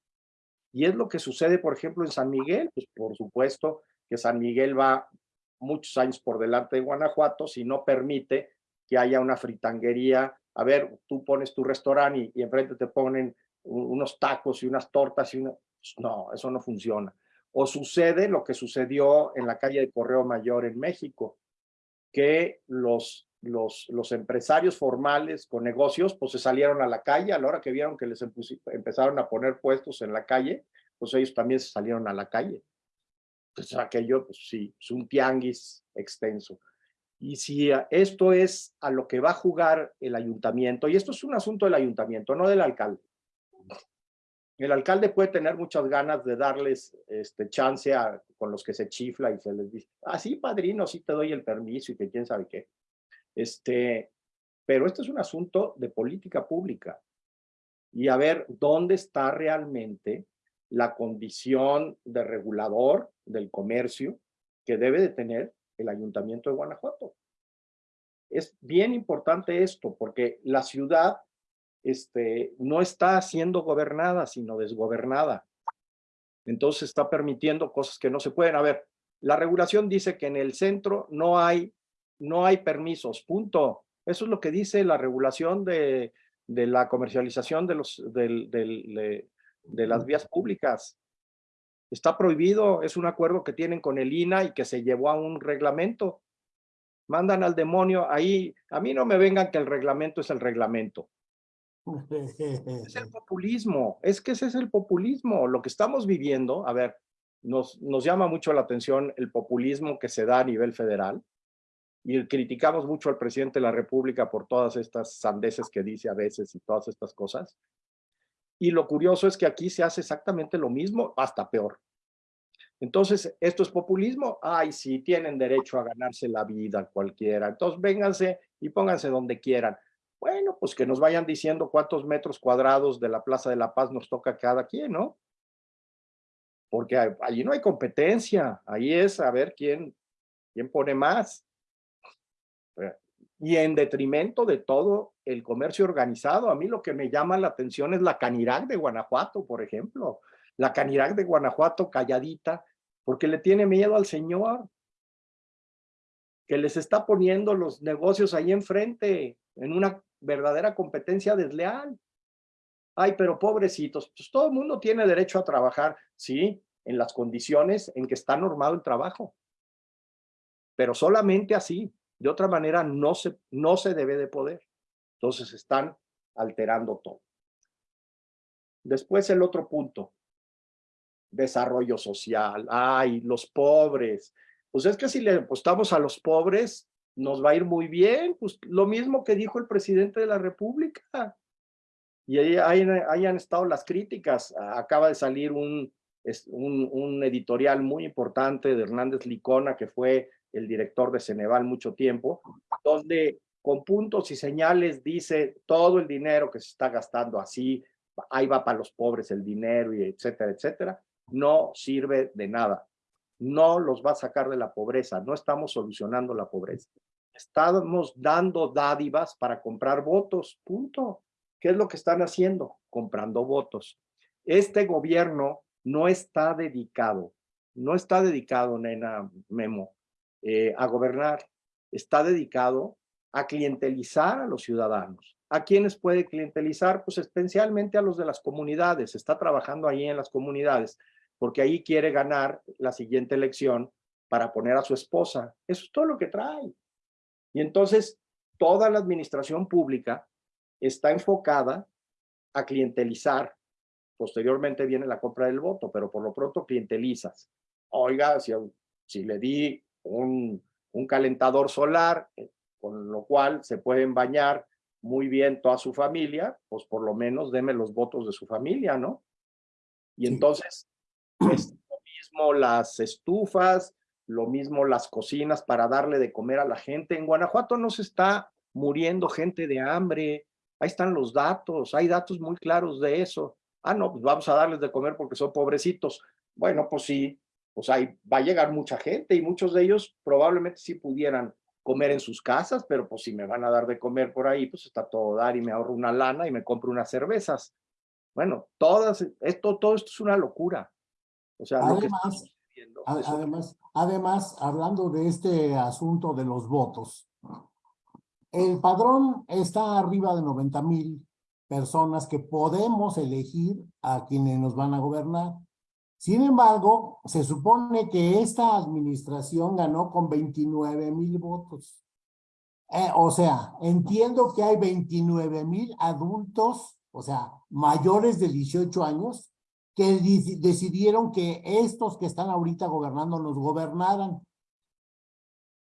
Y es lo que sucede, por ejemplo, en San Miguel. Pues por supuesto que San Miguel va muchos años por delante de Guanajuato si no permite que haya una fritanguería. A ver, tú pones tu restaurante y, enfrente te ponen unos tacos y unas tortas y. Pues no, eso no funciona o sucede lo que sucedió en la calle de Correo Mayor en México, que los, los, empresarios formales con negocios pues se salieron a la calle a la hora que vieron que les empezaron a poner puestos en la calle, pues ellos también se salieron a la calle. Pues aquello, pues sí, es un tianguis extenso. Y si esto es a lo que va a jugar el ayuntamiento, y esto es un asunto del ayuntamiento, no del alcalde, el alcalde puede tener muchas ganas de darles este, chance a, con los que se chifla y se les dice, ah, sí, padrino, sí te doy el permiso y que quién sabe qué. Este, pero esto es un asunto de política pública. Y a ver dónde está realmente la condición de regulador del comercio que debe de tener el Ayuntamiento de Guanajuato. Es bien importante esto porque la ciudad este, no está siendo gobernada, sino desgobernada. Entonces está permitiendo cosas que no se pueden. A ver, la regulación dice que en el centro no hay, no hay permisos, punto. Eso es lo que dice la regulación de, de la comercialización de, los, de, de las vías públicas. Está prohibido, es un acuerdo que tienen con el INA y que se llevó a un reglamento. Mandan al demonio ahí, a mí no me vengan que el reglamento es el reglamento. es el *laughs* populismo, es que ese es el populismo. Lo que estamos viviendo, a ver, nos, nos llama mucho la atención el populismo que se da a nivel federal y criticamos mucho al presidente de la República por todas estas sandeces que dice a veces y todas estas cosas. Y lo curioso es que aquí se hace exactamente lo mismo, hasta peor. Entonces, ¿esto es populismo? Ay, sí, tienen derecho a ganarse la vida cualquiera. Entonces, vénganse y pónganse donde quieran. Bueno, pues que nos vayan diciendo cuántos metros cuadrados de la Plaza de la Paz nos toca cada quien, ¿no? Porque allí no hay competencia, ahí es a ver quién, quién pone más y en detrimento de todo el comercio organizado. A mí lo que me llama la atención es la Canirac de Guanajuato, por ejemplo. La Canirac de Guanajuato calladita, porque le tiene miedo al señor, que les está poniendo los negocios ahí enfrente, en una verdadera competencia desleal. Ay, pero pobrecitos, pues todo el mundo tiene derecho a trabajar, sí, en las condiciones en que está normado el trabajo. Pero solamente así, de otra manera, no se, no se debe de poder. Entonces están alterando todo. Después el otro punto, desarrollo social. Ay, los pobres. Pues es que si le apostamos a los pobres, nos va a ir muy bien. Pues lo mismo que dijo el presidente de la República. Y ahí, han estado las críticas. Acaba de salir un, un, un editorial muy importante de Hernández Licona, que fue el director de Ceneval mucho tiempo, donde con puntos y señales dice todo el dinero que se está gastando así, ahí va para los pobres el dinero y etcétera, etcétera, no sirve de nada. No los va a sacar de la pobreza, no estamos solucionando la pobreza. Estamos dando dádivas para comprar votos, punto. ¿Qué es lo que están haciendo? Comprando votos. Este gobierno no está dedicado, no está dedicado, nena Memo, eh, a gobernar, está dedicado a clientelizar a los ciudadanos. ¿A quiénes puede clientelizar? Pues especialmente a los de las comunidades. Está trabajando ahí en las comunidades porque ahí quiere ganar la siguiente elección para poner a su esposa. Eso es todo lo que trae. Y entonces toda la administración pública está enfocada a clientelizar. Posteriormente viene la compra del voto, pero por lo pronto clientelizas. Oiga, si, si le di un, calentador solar, eh, con lo cual se pueden bañar muy bien toda su familia, pues por lo menos deme los votos de su familia, ¿no? Y entonces, es lo mismo las estufas, lo mismo las cocinas para darle de comer a la gente. En Guanajuato no se está muriendo gente de hambre, ahí están los datos, hay datos muy claros de eso. Ah, no, pues vamos a darles de comer porque son pobrecitos. Bueno, pues sí, o sea, va a llegar mucha gente y muchos de ellos probablemente sí pudieran comer en sus casas, pero pues si me van a dar de comer por ahí, pues está todo dar y me ahorro una lana y me compro unas cervezas. Bueno, todas, esto, todo esto es una locura. O sea, además, además, además, hablando de este asunto de los votos, el padrón está arriba de 90 mil personas que podemos elegir a quienes nos van a gobernar. Sin embargo, se supone que esta administración ganó con 29 mil votos. Eh, o sea, entiendo que hay 29 mil adultos, o sea, mayores de 18 años, que decidieron que estos que están ahorita gobernando nos gobernaran.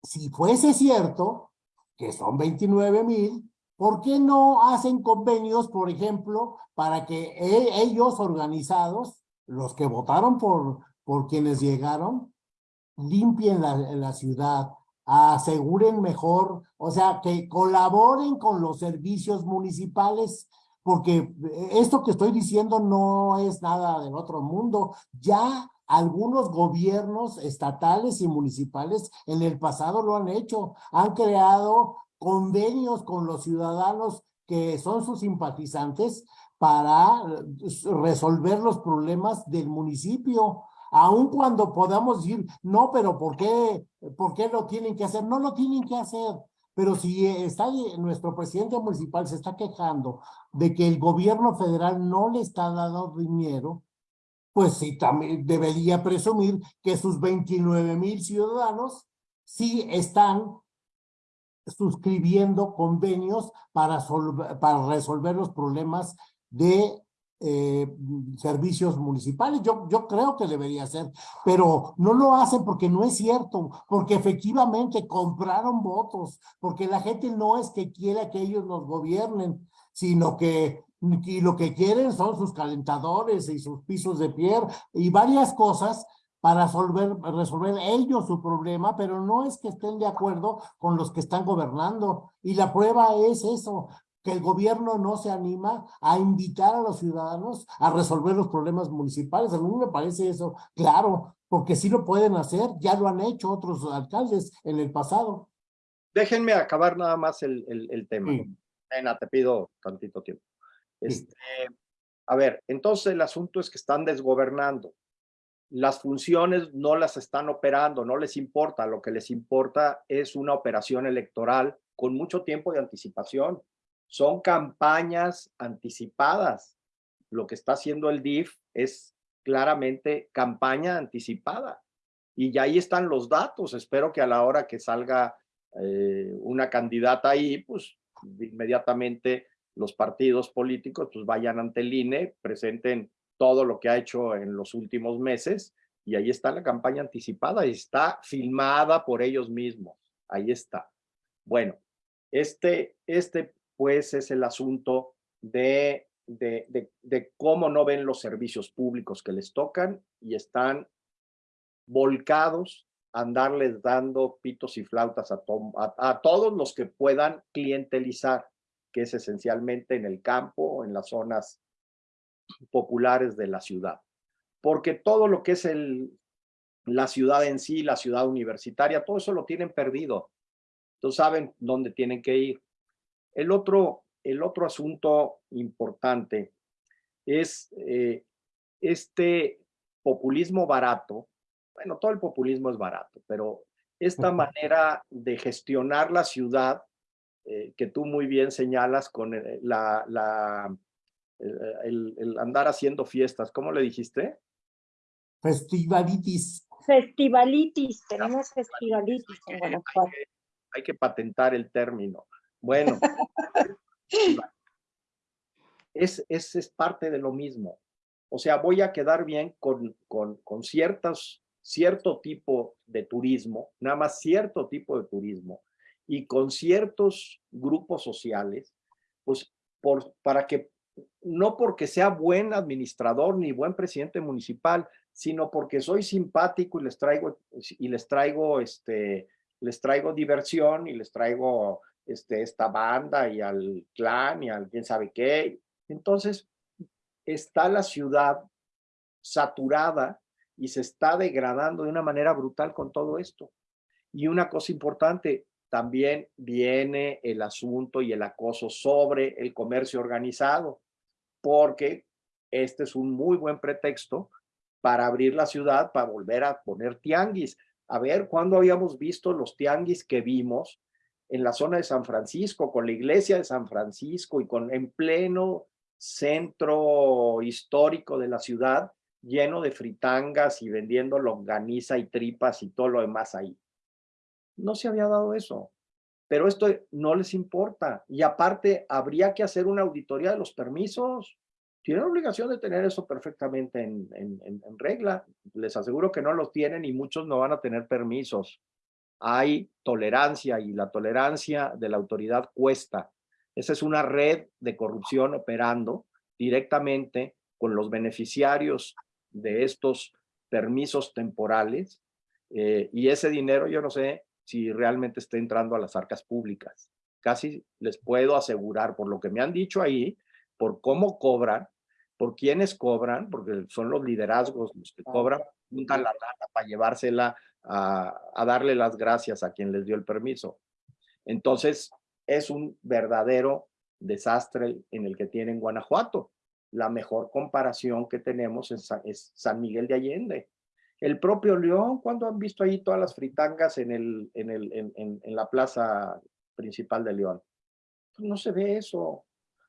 Si fuese cierto, que son 29 mil, ¿por qué no hacen convenios, por ejemplo, para que e-, ellos organizados los que votaron por, por quienes llegaron, limpien la, la ciudad, aseguren mejor, o sea, que colaboren con los servicios municipales, porque esto que estoy diciendo no es nada del otro mundo. Ya algunos gobiernos estatales y municipales en el pasado lo han hecho, han creado convenios con los ciudadanos que son sus simpatizantes para resolver los problemas del municipio aun cuando podamos decir, no, pero ¿por qué, ¿por qué lo tienen que hacer? No lo tienen que hacer. Pero si está nuestro presidente municipal se está quejando de que el gobierno federal no le está dando dinero, pues sí, también debería presumir que sus 29 mil ciudadanos sí están suscribiendo convenios para, para resolver los problemas de eh, servicios municipales. Yo, yo creo que debería ser, pero no lo hacen porque no es cierto, porque efectivamente compraron votos, porque la gente no es que quiera que ellos nos gobiernen, sino que y lo que quieren son sus calentadores y sus pisos de piedra y varias cosas para resolver, resolver ellos su problema, pero no es que estén de acuerdo con los que están gobernando. Y la prueba es eso, que el gobierno no se anima a invitar a los ciudadanos a resolver los problemas municipales. A mí me parece eso claro, porque sí lo pueden hacer, ya lo han hecho otros alcaldes en el pasado. Déjenme acabar nada más el, el, tema. te pido tantito tiempo. Este, a ver, entonces el asunto es que están desgobernando. Las funciones no las están operando, no les importa. Lo que les importa es una operación electoral con mucho tiempo de anticipación son campañas anticipadas. Lo que está haciendo el DIF es claramente campaña anticipada. Y ya ahí están los datos. Espero que a la hora que salga eh, una candidata ahí, pues inmediatamente los partidos políticos pues vayan ante el INE, presenten todo lo que ha hecho en los últimos meses y ahí está la campaña anticipada está filmada por ellos mismos. Ahí está. Bueno, este, este pues es el asunto de, de, de, cómo no ven los servicios públicos que les tocan y están volcados a andarles dando pitos y flautas a, todos los que puedan clientelizar, que es esencialmente en el campo, en las zonas populares de la ciudad. Porque todo lo que es el, la ciudad en sí, la ciudad universitaria, todo eso lo tienen perdido. Entonces saben dónde tienen que ir. El otro, el otro asunto importante es eh, este populismo barato. Bueno, todo el populismo es barato, pero esta manera de gestionar la ciudad, eh, que tú muy bien señalas con eh, la, la el, andar haciendo fiestas, ¿cómo le dijiste? Festivalitis. Festivalitis, tenemos festivalitis hay que patentar el término. Bueno, *laughs* es, es, es, parte de lo mismo. O sea, voy a quedar bien con, con, con ciertos, cierto tipo de turismo, nada más cierto tipo de turismo, y con ciertos grupos sociales, pues por, para que, no porque sea buen administrador ni buen presidente municipal, sino porque soy simpático y les traigo, y les traigo, este, les traigo diversión y les traigo este, esta banda y al clan y al quién sabe qué. Entonces, está la ciudad saturada y se está degradando de una manera brutal con todo esto. Y una cosa importante, también viene el asunto y el acoso sobre el comercio organizado, porque este es un muy buen pretexto para abrir la ciudad, para volver a poner tianguis. A ver, ¿cuándo habíamos visto los tianguis que vimos en la zona de San Francisco, con la iglesia de San Francisco y con en pleno centro histórico de la ciudad, lleno de fritangas y vendiendo longaniza y tripas y todo lo demás ahí. No se había dado eso, pero esto no les importa. Y aparte, habría que hacer una auditoría de los permisos. Tienen obligación de tener eso perfectamente en, en, regla. Les aseguro que no los tienen y muchos no van a tener permisos hay tolerancia y la tolerancia de la autoridad cuesta. Esa es una red de corrupción operando directamente con los beneficiarios de estos permisos temporales eh, y ese dinero yo no sé si realmente está entrando a las arcas públicas. Casi les puedo asegurar, por lo que me han dicho ahí, por cómo cobran, por quiénes cobran, porque son los liderazgos los que cobran, juntan la lana para llevársela a, darle las gracias a quien les dio el permiso. Entonces, es un verdadero desastre en el que tienen Guanajuato. La mejor comparación que tenemos es, San Miguel de Allende. El propio León, cuando han visto ahí todas las fritangas en, el, en, el, en, la plaza principal de León? Pues no se ve eso.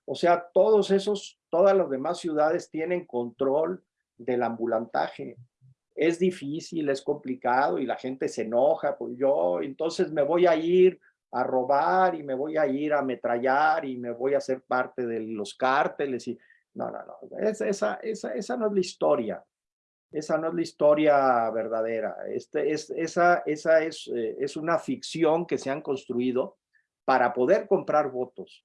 O sea, todos esos, todas las demás ciudades tienen control del ambulantaje. Es difícil, es complicado y la gente se enoja. Pues yo, entonces me voy a ir a robar y me voy a ir a ametrallar y me voy a ser parte de los cárteles y no, no, no, esa, esa, esa, esa no es la historia, esa no es la historia verdadera, este, es, esa, esa es, eh, es una ficción que se han construido para poder comprar votos,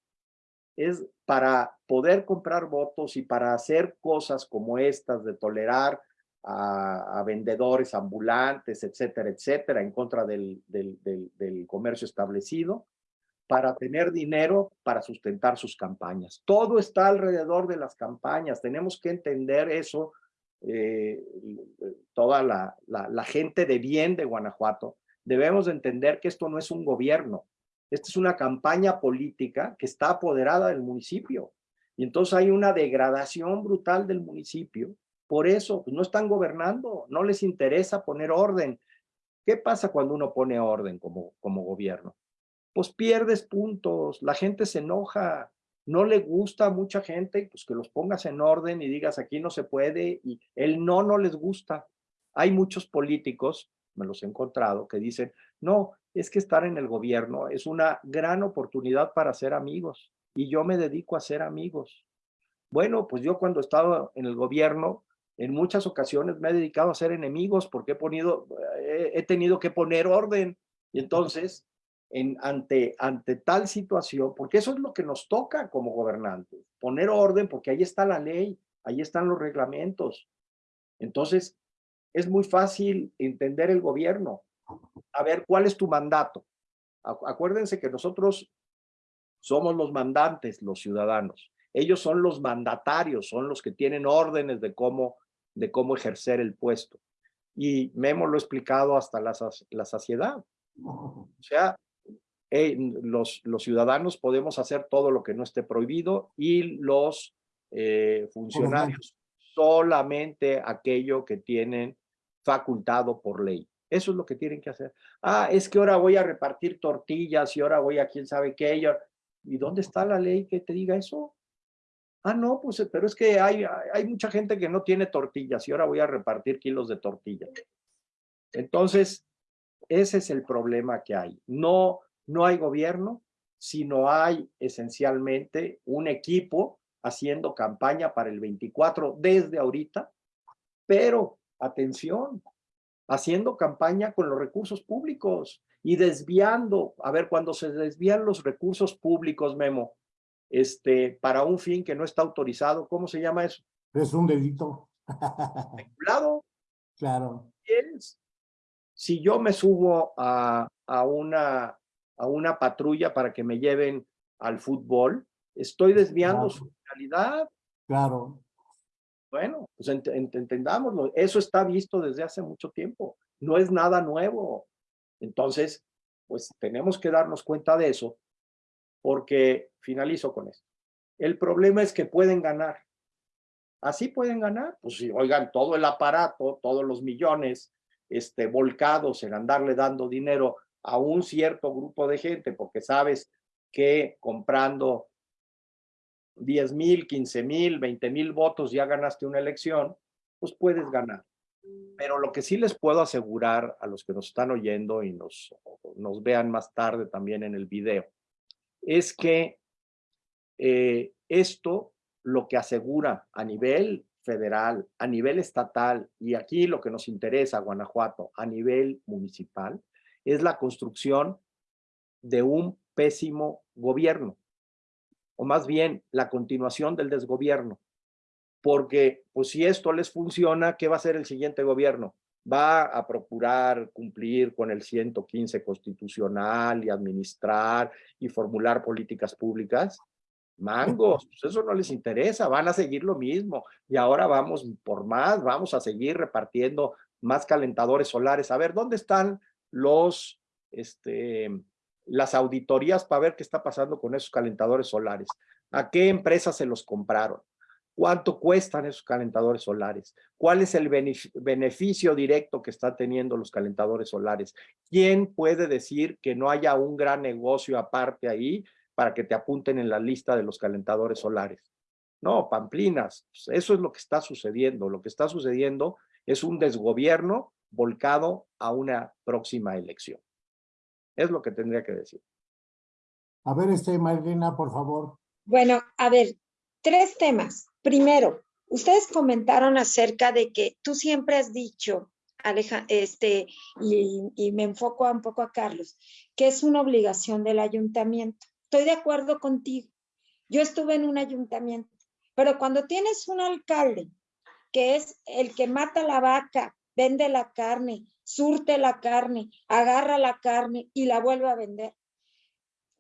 es para poder comprar votos y para hacer cosas como estas de tolerar a, vendedores ambulantes, etcétera, etcétera, en contra del, del, comercio establecido, para tener dinero para sustentar sus campañas. Todo está alrededor de las campañas. Tenemos que entender eso, eh, toda la, la, la, gente de bien de Guanajuato. Debemos entender que esto no es un gobierno. Esta es una campaña política que está apoderada del municipio. Y entonces hay una degradación brutal del municipio por eso pues, no están gobernando, no les interesa poner orden. ¿Qué pasa cuando uno pone orden como, como gobierno? Pues pierdes puntos, la gente se enoja, no le gusta a mucha gente, pues que los pongas en orden y digas aquí no se puede y el no no les gusta. Hay muchos políticos, me los he encontrado, que dicen, no, es que estar en el gobierno es una gran oportunidad para ser amigos y yo me dedico a ser amigos. Bueno, pues yo cuando estaba en el gobierno, en muchas ocasiones me he dedicado a ser enemigos porque he, ponido, he, tenido que poner orden. Y entonces, en, ante, ante tal situación, porque eso es lo que nos toca como gobernantes, poner orden porque ahí está la ley, ahí están los reglamentos. Entonces, es muy fácil entender el gobierno. A ver, ¿cuál es tu mandato? Acuérdense que nosotros somos los mandantes, los ciudadanos. Ellos son los mandatarios, son los que tienen órdenes de cómo de cómo ejercer el puesto. Y Memo lo ha explicado hasta la, la saciedad. O sea, los, los ciudadanos podemos hacer todo lo que no esté prohibido y los eh, funcionarios solamente aquello que tienen facultado por ley. Eso es lo que tienen que hacer. Ah, es que ahora voy a repartir tortillas y ahora voy a quién sabe qué. ¿Y dónde está la ley que te diga eso? Ah, no, pues, eh, pero es que hay, hay mucha gente que no tiene tortillas y ahora voy a repartir kilos de tortillas. Entonces, ese es el problema que hay. No, no hay gobierno, sino hay esencialmente un equipo haciendo campaña para el 24 desde ahorita, pero atención, haciendo campaña con los recursos públicos y desviando, a ver, cuando se desvían los recursos públicos, Memo, este, para un fin que no está autorizado. ¿Cómo se llama eso? Es un delito. *laughs* ¿Vinculado? Claro. Si yo me subo a, a, una, a una patrulla para que me lleven al fútbol, estoy desviando su finalidad. Claro. Bueno, pues entendámoslo. Eso está visto desde hace mucho tiempo. No es nada nuevo. Entonces, pues tenemos que darnos cuenta de eso porque finalizo con esto. El problema es que pueden ganar. Así pueden ganar. Pues si oigan todo el aparato, todos los millones este, volcados en andarle dando dinero a un cierto grupo de gente, porque sabes que comprando 10 mil, 15 mil, 20 mil votos ya ganaste una elección, pues puedes ganar. Pero lo que sí les puedo asegurar a los que nos están oyendo y nos, nos vean más tarde también en el video, es que eh, esto lo que asegura a nivel federal, a nivel estatal y aquí lo que nos interesa, Guanajuato, a nivel municipal, es la construcción de un pésimo gobierno, o más bien la continuación del desgobierno. Porque, pues si esto les funciona, ¿qué va a hacer el siguiente gobierno? Va a procurar cumplir con el 115 constitucional y administrar y formular políticas públicas. Mangos, pues eso no les interesa, van a seguir lo mismo. Y ahora vamos por más, vamos a seguir repartiendo más calentadores solares. A ver, ¿dónde están los, este, las auditorías para ver qué está pasando con esos calentadores solares? ¿A qué empresas se los compraron? ¿Cuánto cuestan esos calentadores solares? ¿Cuál es el beneficio directo que están teniendo los calentadores solares? ¿Quién puede decir que no haya un gran negocio aparte ahí para que te apunten en la lista de los calentadores solares? No, pamplinas, pues, eso es lo que está sucediendo. Lo que está sucediendo es un desgobierno volcado a una próxima elección. Es lo que tendría que decir. A ver, este, Marlena, por favor. Bueno, a ver, tres temas. Primero, ustedes comentaron acerca de que tú siempre has dicho, Aleja, este, y, me enfoco un poco a Carlos, que es una obligación del ayuntamiento. Estoy de acuerdo contigo. Yo estuve en un ayuntamiento, pero cuando tienes un alcalde que es el que mata la vaca, vende la carne, surte la carne, agarra la carne y la vuelve a vender.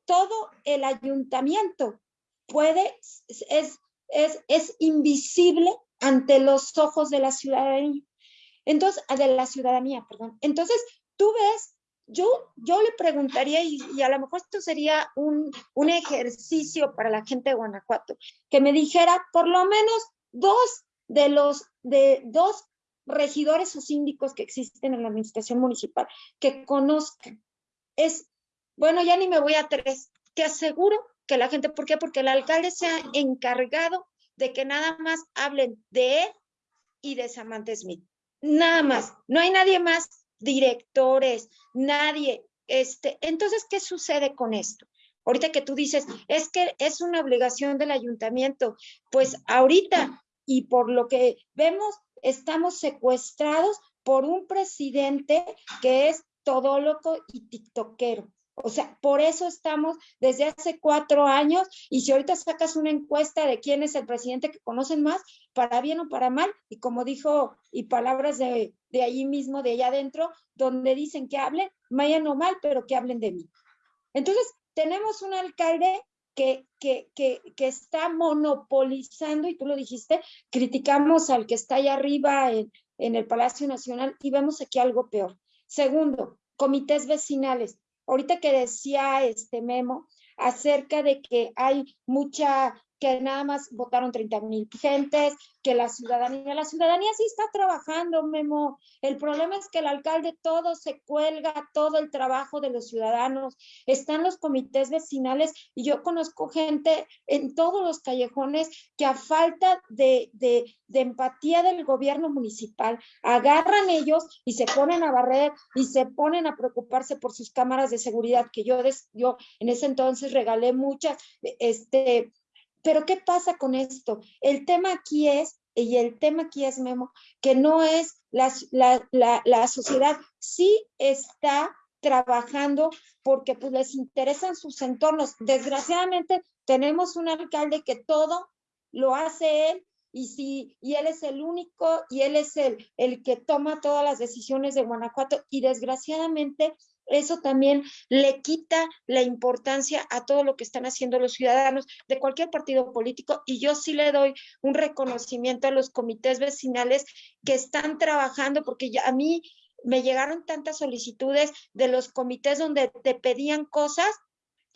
Todo el ayuntamiento puede, es es, invisible ante los ojos de la ciudadanía. Entonces, ah, de la ciudadanía, perdón. Entonces, tú ves, yo, yo le preguntaría, y, a lo mejor esto sería un, un ejercicio para la gente de Guanajuato, que me dijera por lo menos dos de los, de dos regidores o síndicos que existen en la administración municipal, que conozcan. Es, bueno, ya ni me voy a tres, te aseguro que la gente, ¿por qué? Porque el alcalde se ha encargado de que nada más hablen de él y de Samantha Smith. Nada más. No hay nadie más, directores, nadie. Este, entonces, ¿qué sucede con esto? Ahorita que tú dices, es que es una obligación del ayuntamiento, pues ahorita y por lo que vemos, estamos secuestrados por un presidente que es todo loco y tiktokero. O sea, por eso estamos desde hace cuatro años y si ahorita sacas una encuesta de quién es el presidente que conocen más, para bien o para mal, y como dijo, y palabras de, de allí mismo, de allá adentro, donde dicen que hablen, vayan o mal, pero que hablen de mí. Entonces, tenemos un alcalde que, que, que, que, está monopolizando, y tú lo dijiste, criticamos al que está allá arriba en, en el Palacio Nacional y vemos aquí algo peor. Segundo, comités vecinales ahorita que decía este Memo acerca de que hay mucha que nada más votaron 30 mil gentes, que la ciudadanía, la ciudadanía sí está trabajando, Memo. El problema es que el alcalde todo se cuelga, todo el trabajo de los ciudadanos. Están los comités vecinales y yo conozco gente en todos los callejones que a falta de, de, de empatía del gobierno municipal, agarran ellos y se ponen a barrer y se ponen a preocuparse por sus cámaras de seguridad, que yo, yo en ese entonces regalé muchas, este, pero ¿qué pasa con esto? El tema aquí es, y el tema aquí es, Memo, que no es la, la, la, sociedad, sí está trabajando porque pues les interesan sus entornos. Desgraciadamente tenemos un alcalde que todo lo hace él y si y él es el único y él es el, el que toma todas las decisiones de Guanajuato y desgraciadamente eso también le quita la importancia a todo lo que están haciendo los ciudadanos de cualquier partido político y yo sí le doy un reconocimiento a los comités vecinales que están trabajando porque ya a mí me llegaron tantas solicitudes de los comités donde te pedían cosas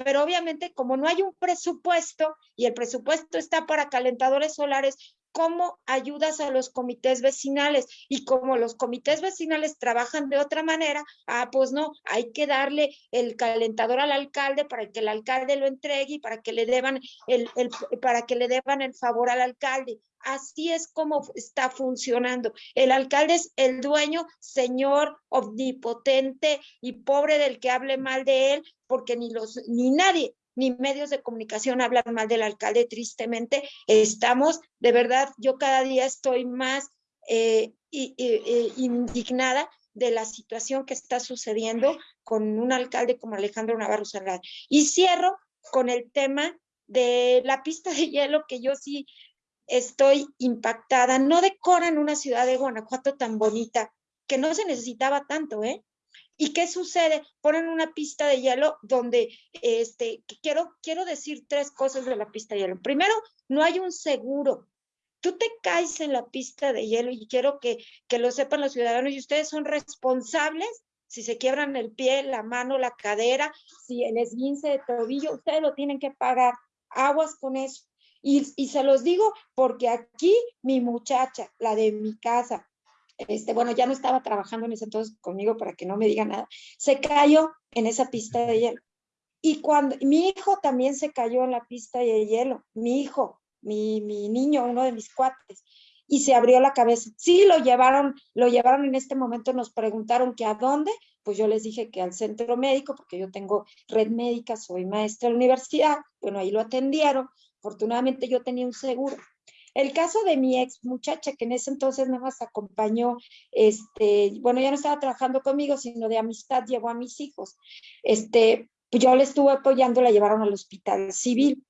pero obviamente como no hay un presupuesto y el presupuesto está para calentadores solares, cómo ayudas a los comités vecinales y como los comités vecinales trabajan de otra manera, ah, pues no, hay que darle el calentador al alcalde para que el alcalde lo entregue y para que le deban el, el para que le deban el favor al alcalde. Así es como está funcionando. El alcalde es el dueño, señor omnipotente y pobre del que hable mal de él, porque ni los ni nadie ni medios de comunicación hablan mal del alcalde, tristemente. Estamos, de verdad, yo cada día estoy más eh, indignada de la situación que está sucediendo con un alcalde como Alejandro Navarro Salgado. Y cierro con el tema de la pista de hielo, que yo sí estoy impactada. No decoran una ciudad de Guanajuato tan bonita, que no se necesitaba tanto, ¿eh? ¿Y qué sucede? Ponen una pista de hielo donde, este, quiero, quiero decir tres cosas de la pista de hielo. Primero, no hay un seguro. Tú te caes en la pista de hielo y quiero que, que lo sepan los ciudadanos y ustedes son responsables si se quiebran el pie, la mano, la cadera, si el esguince de tobillo, ustedes lo tienen que pagar. Aguas con eso. Y, y se los digo porque aquí mi muchacha, la de mi casa, este, bueno, ya no estaba trabajando en ese entonces conmigo para que no me diga nada, se cayó en esa pista de hielo. Y cuando mi hijo también se cayó en la pista de hielo, mi hijo, mi, mi niño, uno de mis cuates, y se abrió la cabeza. Sí, lo llevaron, lo llevaron en este momento, nos preguntaron que a dónde, pues yo les dije que al centro médico, porque yo tengo red médica, soy maestra de la universidad, bueno, ahí lo atendieron, afortunadamente yo tenía un seguro, el caso de mi ex muchacha, que en ese entonces nada más acompañó, este, bueno, ya no estaba trabajando conmigo, sino de amistad, llevó a mis hijos. Este, pues yo le estuve apoyando, la llevaron al hospital civil.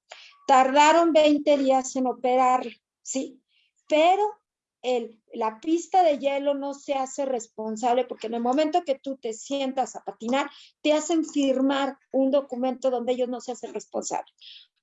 Tardaron 20 días en operar, sí, pero el, la pista de hielo no se hace responsable porque en el momento que tú te sientas a patinar, te hacen firmar un documento donde ellos no se hacen responsables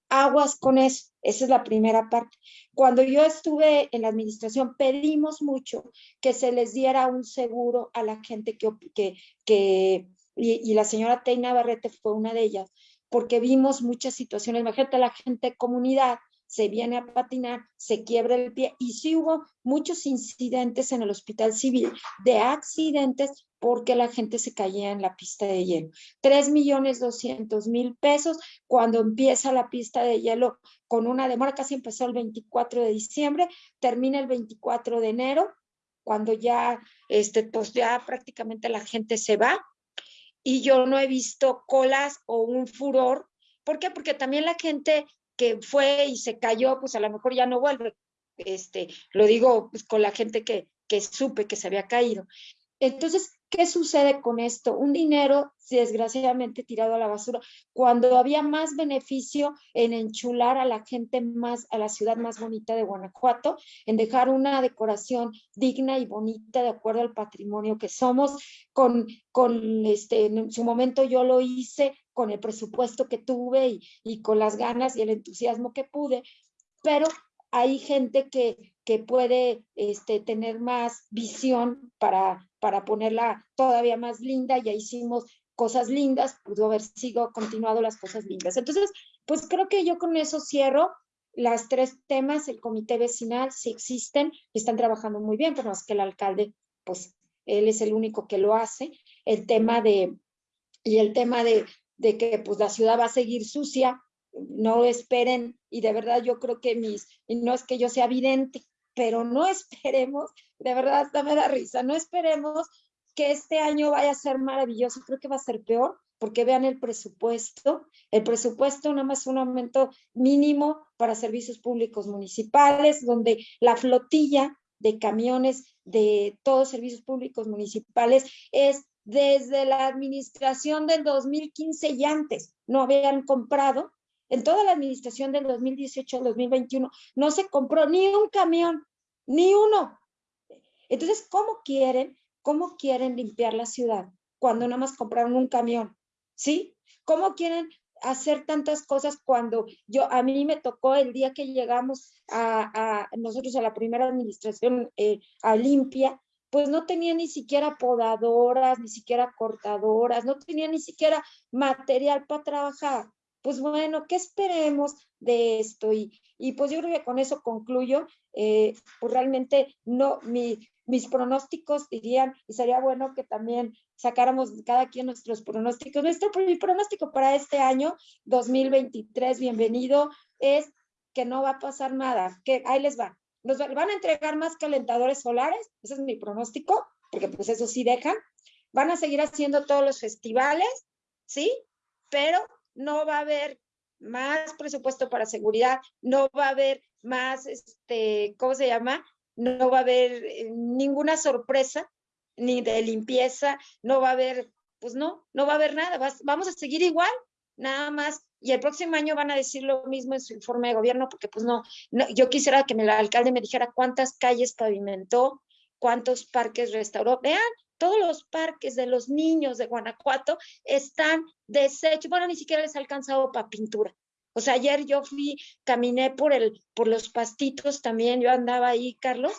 aguas con eso. Esa es la primera parte. Cuando yo estuve en la administración, pedimos mucho que se les diera un seguro a la gente que, que, que y, la señora Teina Barrete fue una de ellas, porque vimos muchas situaciones. Imagínate la gente de comunidad se viene a patinar, se quiebra el pie y sí hubo muchos incidentes en el hospital civil de accidentes porque la gente se caía en la pista de hielo. 3 millones 200 mil pesos cuando empieza la pista de hielo con una demora, casi empezó el 24 de diciembre, termina el 24 de enero, cuando ya, este, pues ya prácticamente la gente se va y yo no he visto colas o un furor. ¿Por qué? Porque también la gente que fue y se cayó, pues a lo mejor ya no vuelve. Este, lo digo pues, con la gente que, que supe que se había caído. Entonces, ¿qué sucede con esto? Un dinero desgraciadamente tirado a la basura, cuando había más beneficio en enchular a la gente más, a la ciudad más bonita de Guanajuato, en dejar una decoración digna y bonita de acuerdo al patrimonio que somos, con, con este, en su momento yo lo hice con el presupuesto que tuve y, y con las ganas y el entusiasmo que pude, pero hay gente que, que puede este, tener más visión para, para ponerla todavía más linda, ya hicimos cosas lindas, pudo haber sido continuado las cosas lindas. Entonces, pues creo que yo con eso cierro las tres temas, el comité vecinal, si existen, están trabajando muy bien, pero más que el alcalde, pues él es el único que lo hace. El tema de, y el tema de, de que pues la ciudad va a seguir sucia, no esperen, y de verdad yo creo que mis, y no es que yo sea vidente, pero no *laughs* esperemos, de verdad hasta me da risa, no esperemos que este año vaya a ser maravilloso, creo que va a ser peor, porque vean el presupuesto, el presupuesto nada más un aumento mínimo para servicios públicos municipales, donde la flotilla de camiones de todos servicios públicos municipales es desde la administración del 2015 y antes, no habían comprado en toda la administración del 2018 al 2021 no se compró ni un camión, ni uno. Entonces, ¿cómo quieren, cómo quieren limpiar la ciudad cuando nada más compraron un camión? ¿Sí? ¿Cómo quieren hacer tantas cosas cuando yo, a mí me tocó el día que llegamos a, nosotros a la primera administración eh, a limpia, pues no tenía ni siquiera podadoras, ni siquiera cortadoras, no tenía ni siquiera material para trabajar pues bueno, ¿qué esperemos de esto? Y, y pues yo creo que con eso concluyo, eh, pues realmente no, mis pronósticos dirían, y sería bueno que también sacáramos cada quien nuestros pronósticos. Nuestro pronóstico para este año 2023, bienvenido, es que no va a pasar nada, que ahí les va. Nos van a entregar más calentadores solares, ese es mi pronóstico, porque pues eso sí dejan. Van a seguir haciendo todos los festivales, ¿sí? Pero no va a haber más presupuesto para seguridad, no va a haber más, este, ¿cómo se llama? No va a haber eh, ninguna sorpresa, ni de limpieza, no va a haber, pues no, no va a haber nada, vamos a seguir igual, nada más. Y el próximo año van a decir lo mismo en su informe de gobierno, porque pues no, yo quisiera que el alcalde me dijera cuántas calles pavimentó, cuántos parques restauró. Vean, todos los parques de los niños de Guanajuato están deshechos, bueno, ni siquiera les ha alcanzado para pintura. O sea, ayer yo fui, caminé por, el, por los pastitos también, yo andaba ahí, Carlos,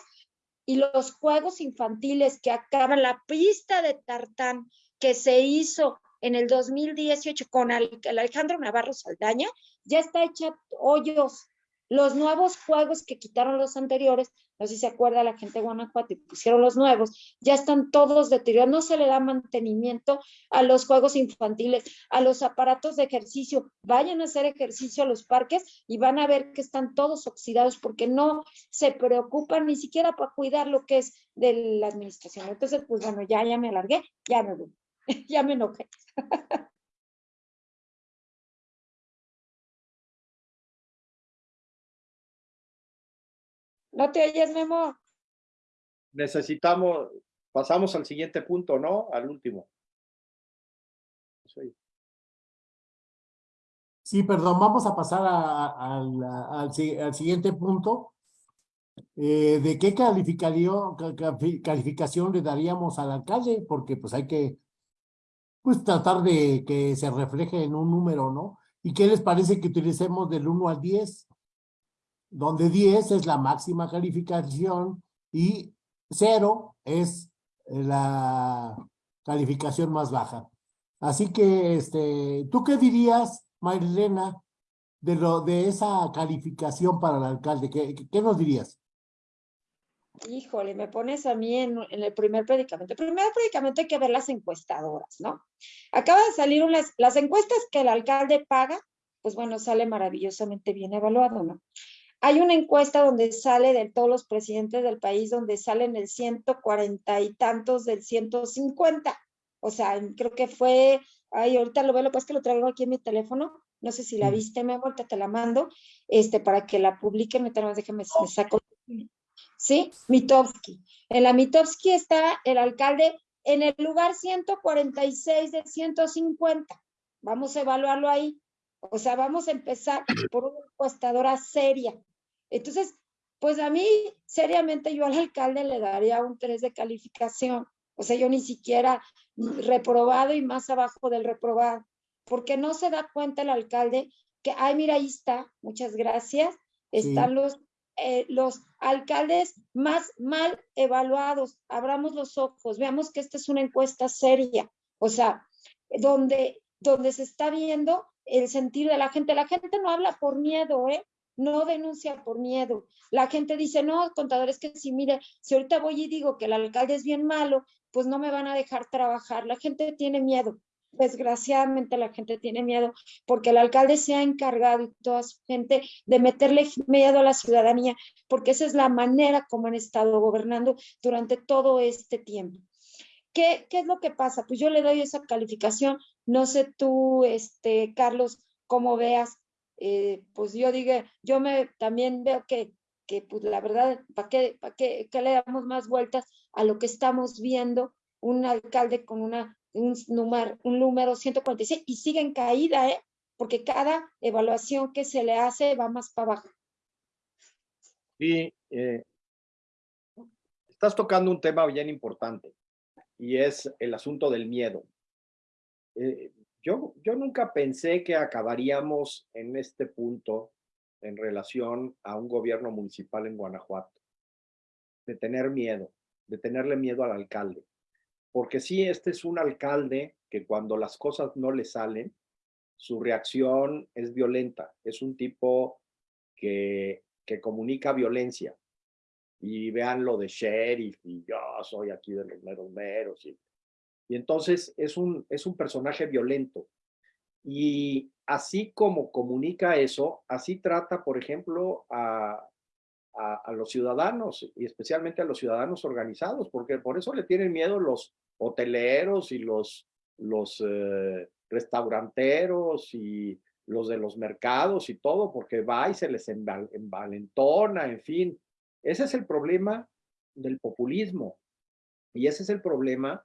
y los juegos infantiles que acaban, la pista de tartán que se hizo en el 2018 con Alejandro Navarro Saldaña, ya está hecha hoyos. Los nuevos juegos que quitaron los anteriores, no sé si se acuerda la gente de Guanajuato pusieron los nuevos, ya están todos deteriorados, no se le da mantenimiento a los juegos infantiles, a los aparatos de ejercicio. Vayan a hacer ejercicio a los parques y van a ver que están todos oxidados porque no se preocupan ni siquiera para cuidar lo que es de la administración. Entonces, pues bueno, ya, ya me alargué, ya me voy, *laughs* ya me enojé. *laughs* ¿No te oyes, Memo? Necesitamos, pasamos al siguiente punto, ¿no? Al último. Sí, perdón, vamos a pasar al, siguiente punto. Eh, ¿De qué calificación, calificación le daríamos al alcalde? Porque pues hay que pues tratar de que se refleje en un número, ¿no? ¿Y qué les parece que utilicemos del 1 al 10? donde 10 es la máxima calificación y 0 es la calificación más baja. Así que, este, ¿tú qué dirías, Marilena, de, lo, de esa calificación para el alcalde? ¿Qué, qué nos dirías? Híjole, me pones a mí en, en, el primer predicamento. El primer predicamento hay que ver las encuestadoras, ¿no? Acaba de salir unas, las encuestas que el alcalde paga, pues bueno, sale maravillosamente bien evaluado, ¿no? Hay una encuesta donde sale de todos los presidentes del país, donde salen el 140 y tantos del 150. O sea, creo que fue, ay, ahorita lo veo, lo que es que lo traigo aquí en mi teléfono. No sé si la viste, me vuelta, te la mando, este, para que la publiquen, déjame, me saco. Sí, Mitowski. En la Mitowski está el alcalde en el lugar 146 de 150. Vamos a evaluarlo ahí. O sea, vamos a empezar por una encuestadora seria. Entonces, pues a mí, seriamente, yo al alcalde le daría un 3 de calificación. O sea, yo ni siquiera reprobado y más abajo del reprobado, porque no se da cuenta el alcalde que, ay, mira, ahí está, muchas gracias, están los, eh, los alcaldes más mal evaluados. Abramos los ojos, veamos que esta es una encuesta seria, o sea, donde, donde se está viendo el sentir de la gente. La gente no habla por miedo, ¿eh? no denuncia por miedo. La gente dice, no, contadores, que si mire, si ahorita voy y digo que el alcalde es bien malo, pues no me van a dejar trabajar. La gente tiene miedo. Desgraciadamente la gente tiene miedo porque el alcalde se ha encargado y toda su gente de meterle miedo a la ciudadanía, porque esa es la manera como han estado gobernando durante todo este tiempo. ¿Qué, ¿Qué, es lo que pasa? Pues yo le doy esa calificación. No sé tú, este, Carlos, cómo veas eh, pues yo digo, yo me también veo que, que pues la verdad, ¿para qué, para qué, le damos más vueltas a lo que estamos viendo? Un alcalde con una, un, número, un número 146 y sigue en caída, ¿eh? porque cada evaluación que se le hace va más para abajo. Sí, eh, estás tocando un tema bien importante y es el asunto del miedo. Eh, yo, yo nunca pensé que acabaríamos en este punto en relación a un gobierno municipal en Guanajuato, de tener miedo, de tenerle miedo al alcalde. Porque sí, este es un alcalde que cuando las cosas no le salen, su reacción es violenta. Es un tipo que, que comunica violencia. Y vean lo de sheriff y yo soy aquí de los meros meros. Y y entonces es un, es un personaje violento. Y así como comunica eso, así trata, por ejemplo, a, a, los ciudadanos y especialmente a los ciudadanos organizados, porque por eso le tienen miedo los hoteleros y los, los eh, restauranteros y los de los mercados y todo, porque va y se les envalentona, en fin. Ese es el problema del populismo. Y ese es el problema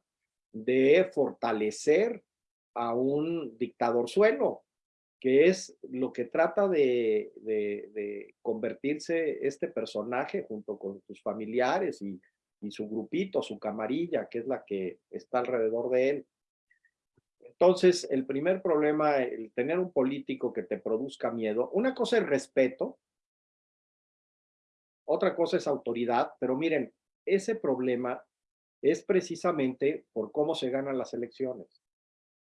de fortalecer a un dictador suelo, que es lo que trata de, de, convertirse este personaje junto con sus familiares y, y su grupito, su camarilla, que es la que está alrededor de él. Entonces, el primer problema, el tener un político que te produzca miedo, una cosa es respeto, otra cosa es autoridad, pero miren, ese problema es precisamente por cómo se ganan las elecciones.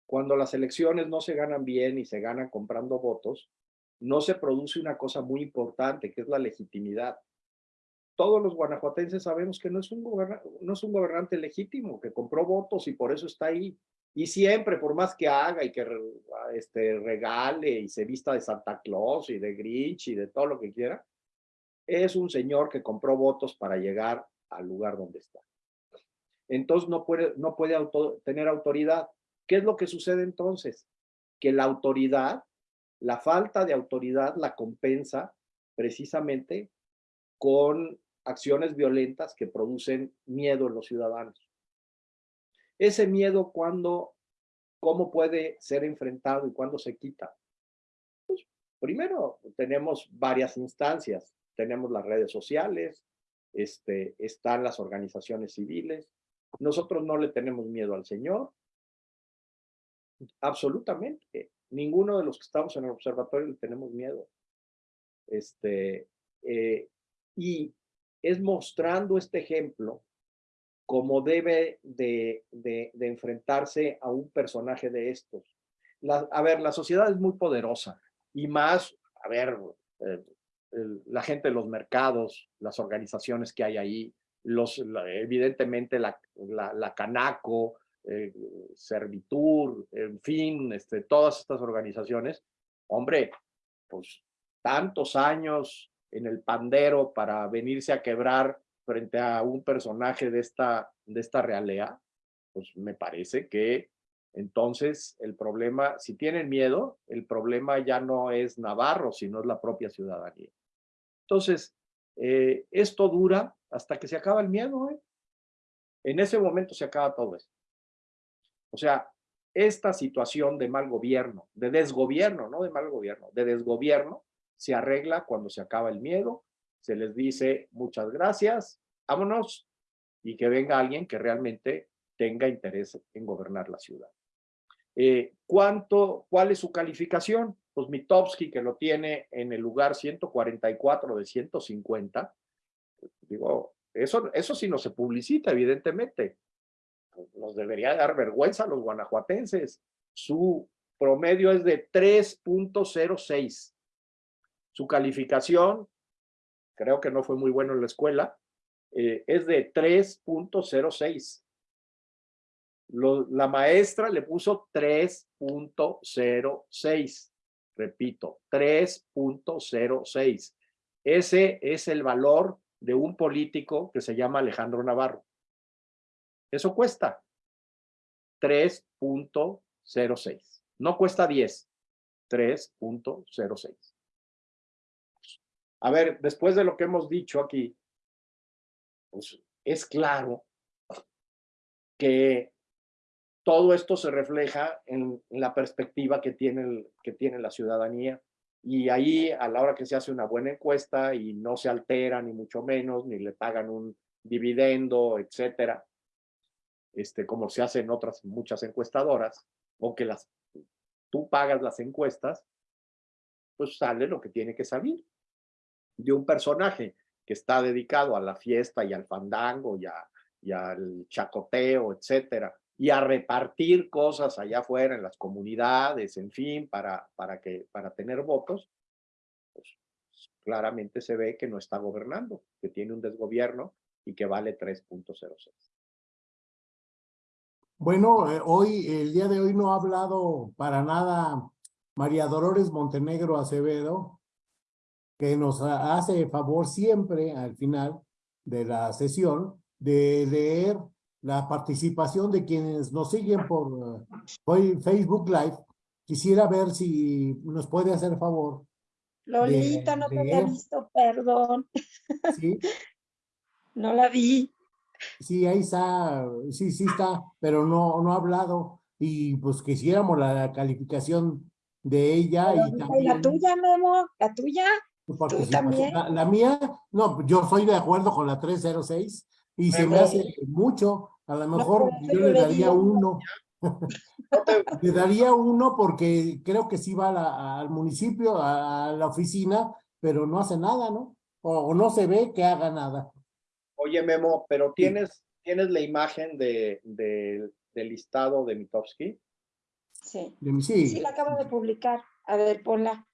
Cuando las elecciones no se ganan bien y se ganan comprando votos, no se produce una cosa muy importante, que es la legitimidad. Todos los guanajuatenses sabemos que no es un, gobernante legítimo, que compró votos y por eso está ahí. Y siempre, por más que haga y que este, regale y se vista de Santa Claus y de Grinch y de todo lo que quiera, es un señor que compró votos para llegar al lugar donde está. Entonces no puede, no puede tener autoridad. ¿Qué es lo que sucede entonces? Que la autoridad, la falta de autoridad la compensa precisamente con acciones violentas que producen miedo en los ciudadanos. Ese miedo, cuando, ¿cómo puede ser enfrentado y cuándo se quita? Pues, primero, tenemos varias instancias. Tenemos las redes sociales, este, están las organizaciones civiles. Nosotros no le tenemos miedo al Señor. Absolutamente. Ninguno de los que estamos en el observatorio le tenemos miedo. Este, eh, y es mostrando este ejemplo como debe de, de, enfrentarse a un personaje de estos. a ver, la sociedad es muy poderosa y más, a ver, eh, la gente de los mercados, las organizaciones que hay ahí, los, evidentemente la, la, Canaco, eh, Servitur, en fin, este, todas estas organizaciones, hombre, pues tantos años en el pandero para venirse a quebrar frente a un personaje de esta, de esta realea, pues me parece que entonces el problema, si tienen miedo, el problema ya no es Navarro, sino es la propia ciudadanía. Entonces, eh, esto dura hasta que se acaba el miedo. ¿eh? En ese momento se acaba todo esto. O sea, esta situación de mal gobierno, de desgobierno, no de mal gobierno, de desgobierno, se arregla cuando se acaba el miedo, se les dice muchas gracias, vámonos, y que venga alguien que realmente tenga interés en gobernar la ciudad. Eh, ¿cuánto, ¿Cuál es su calificación? Pues Mitowski, que lo tiene en el lugar 144 de 150, digo, eso, eso sí no se publicita, evidentemente. Nos debería dar vergüenza a los guanajuatenses. Su promedio es de 3.06. Su calificación, creo que no fue muy bueno en la escuela, eh, es de 3.06 la maestra le puso 3.06. Repito, 3.06. Ese es el valor de un político que se llama Alejandro Navarro. Eso cuesta 3.06. No cuesta 10, 3.06. A ver, después de lo que hemos dicho aquí, pues es claro que todo esto se refleja en, la perspectiva que tiene, que tiene la ciudadanía. Y ahí, a la hora que se hace una buena encuesta y no se altera, ni mucho menos, ni le pagan un dividendo, etcétera, este, como se hace en otras muchas encuestadoras, o que las, tú pagas las encuestas, pues sale lo que tiene que salir de un personaje que está dedicado a la fiesta y al fandango y, y al chacoteo, etcétera, y a repartir cosas allá afuera en las comunidades, en fin, para, para, que, para tener votos, pues claramente se ve que no está gobernando, que tiene un desgobierno y que vale 3.06. Bueno, eh, hoy, el día de hoy no ha hablado para nada María Dolores Montenegro Acevedo, que nos hace favor siempre al final de la sesión de leer la participación de quienes nos siguen por Facebook Live. Quisiera ver si nos puede hacer favor. Lolita, no te había visto, perdón. Sí. *laughs* no la vi. Sí, ahí está, sí, sí está, pero no, no ha hablado. Y pues quisiéramos la calificación de ella. y, también, la tuya, Memo, la tuya. ¿Tú también? La, la, mía, no, yo soy de acuerdo con la 306 Y se me hace mucho, a lo mejor yo le daría uno. *laughs* *laughs* le daría uno porque creo que sí va al municipio, a, la oficina, pero no hace nada, ¿no? O, no se ve que haga nada. Oye, Memo, pero tienes, ¿tienes la imagen de, del listado de Mitowski? Sí. sí. Sí, la acabo de publicar. A ver, ponla.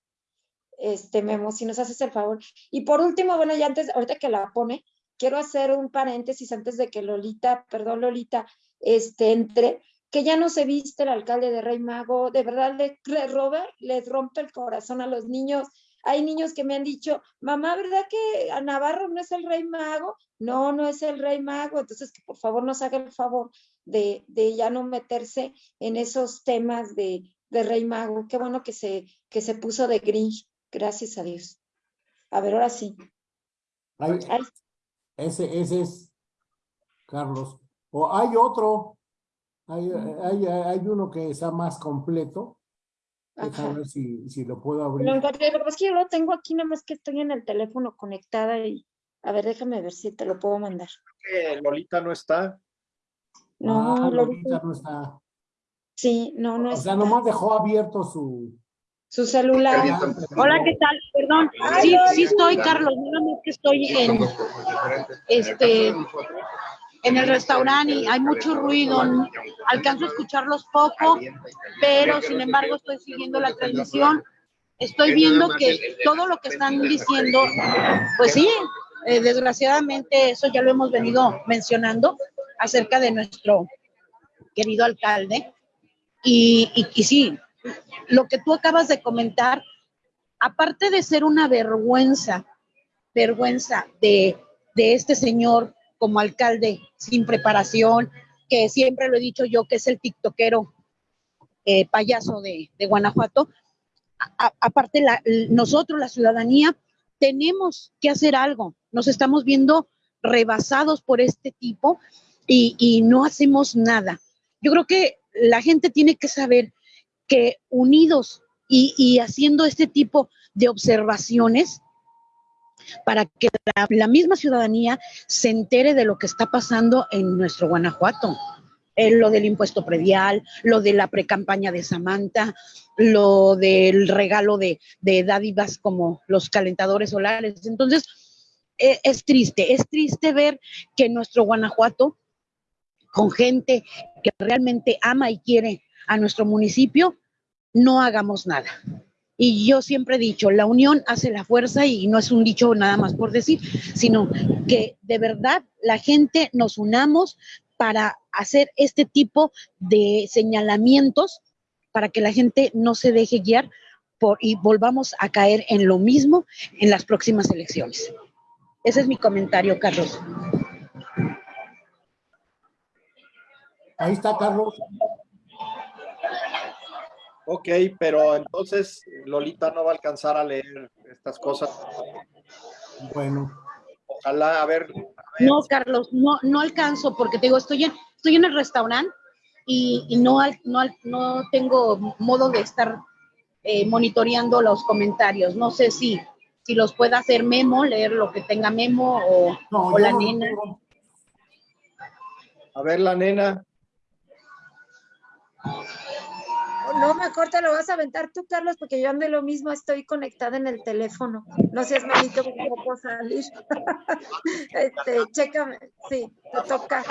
Este, Memo, si nos haces el favor. Y por último, bueno, ya antes, ahorita que la pone, quiero hacer un paréntesis antes de que Lolita, perdón Lolita, este, entre, que ya no se viste el alcalde de Rey Mago, de verdad le, Robert les rompe el corazón a los niños. Hay niños que me han dicho, mamá, ¿verdad que a Navarro no es el Rey Mago? No, no es el Rey Mago, entonces que por favor nos haga el favor de, de ya no meterse en esos temas de, de Rey Mago. Qué bueno que se, que se puso de Grinch, gracias a Dios. A ver, ahora sí. Ese, ese es Carlos. O hay otro, hay, hay, hay uno que está más completo. Déjame ver si, si lo puedo abrir. Lo es que yo lo tengo aquí, nada más que estoy en el teléfono conectada y a ver, déjame ver si te lo puedo mandar. Lolita no está. No, ah, Lolita no está. Sí, no, no está. O sea, nomás dejó abierto su, su celular. Hola, ¿qué tal? Perdón. Sí, sí estoy, Carlos. No que estoy en, este, en el restaurante y hay mucho ruido. Alcanzo a escucharlos poco, pero sin embargo estoy siguiendo la transmisión. Estoy viendo que todo lo que están diciendo, pues sí, eh, desgraciadamente eso ya lo hemos venido mencionando acerca de nuestro querido alcalde. Y, y, y sí, lo que tú acabas de comentar, aparte de ser una vergüenza, vergüenza de, este señor como alcalde sin preparación, que siempre lo he dicho yo, que es el tiktokero eh, payaso de, Guanajuato, aparte nosotros, la ciudadanía, tenemos que hacer algo. Nos estamos viendo rebasados por este tipo y, y no hacemos nada. Yo creo que la gente tiene que saber que unidos y, haciendo este tipo de observaciones, para que la, misma ciudadanía se entere de lo que está pasando en nuestro Guanajuato. Eh, lo del impuesto predial, lo de la precampaña de Samantha, lo del regalo de, dádivas como los calentadores solares. Entonces, eh, es triste, es triste ver que nuestro Guanajuato, con gente que realmente ama y quiere a nuestro municipio, no hagamos nada. Y yo siempre he dicho, la unión hace la fuerza y no es un dicho nada más por decir, sino que de verdad la gente nos unamos para hacer este tipo de señalamientos para que la gente no se deje guiar por, y volvamos a caer en lo mismo en las próximas elecciones. Ese es mi comentario, Carlos. Ahí está, Carlos. Ok, pero entonces Lolita no va a alcanzar a leer estas cosas. Bueno. Ojalá, a ver. No, Carlos, no, no alcanzo porque te digo, estoy en, estoy en el restaurante y, no, no, no tengo modo de estar eh, monitoreando los comentarios. No sé si, si los pueda hacer Memo, leer lo que tenga Memo o, o la nena. A ver, la nena. No, mejor te lo vas a aventar tú, Carlos, porque yo ando lo mismo, estoy conectada en el teléfono. No seas malito porque no puedo salir. *laughs* este, chécame, sí, te toca.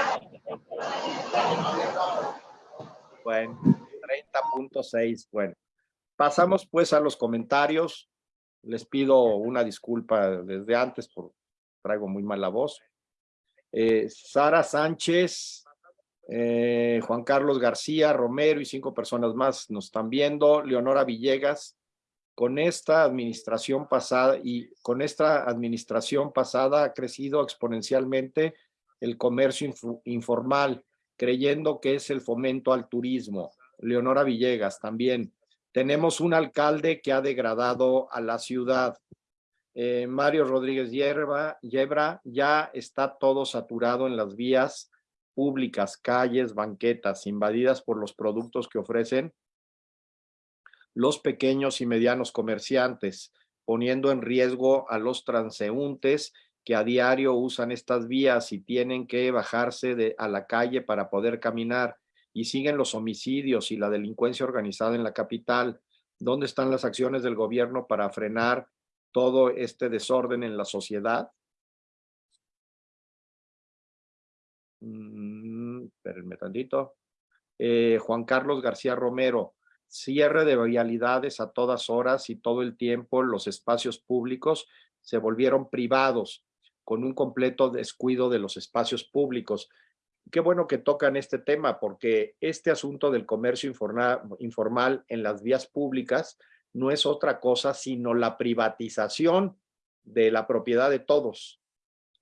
Bueno, 30.6, bueno. Pasamos pues a los comentarios. Les pido una disculpa desde antes por traigo muy mala voz. Eh, Sara Sánchez eh, Juan Carlos García, Romero y cinco personas más nos están viendo. Leonora Villegas, con esta administración pasada y con esta administración pasada ha crecido exponencialmente el comercio informal, creyendo que es el fomento al turismo. Leonora Villegas también. Tenemos un alcalde que ha degradado a la ciudad. Eh, Mario Rodríguez Yebra, Yebra ya está todo saturado en las vías públicas, calles, banquetas invadidas por los productos que ofrecen los pequeños y medianos comerciantes, poniendo en riesgo a los transeúntes que a diario usan estas vías y tienen que bajarse a la calle para poder caminar y siguen los homicidios y la delincuencia organizada en la capital. ¿Dónde están las acciones del gobierno para frenar todo este desorden en la sociedad? Espérenme tantito. Eh, Juan Carlos García Romero, cierre de vialidades a todas horas y todo el tiempo, los espacios públicos se volvieron privados con un completo descuido de los espacios públicos. Qué bueno que tocan este tema porque este asunto del comercio informal en las vías públicas no es otra cosa sino la privatización de la propiedad de todos.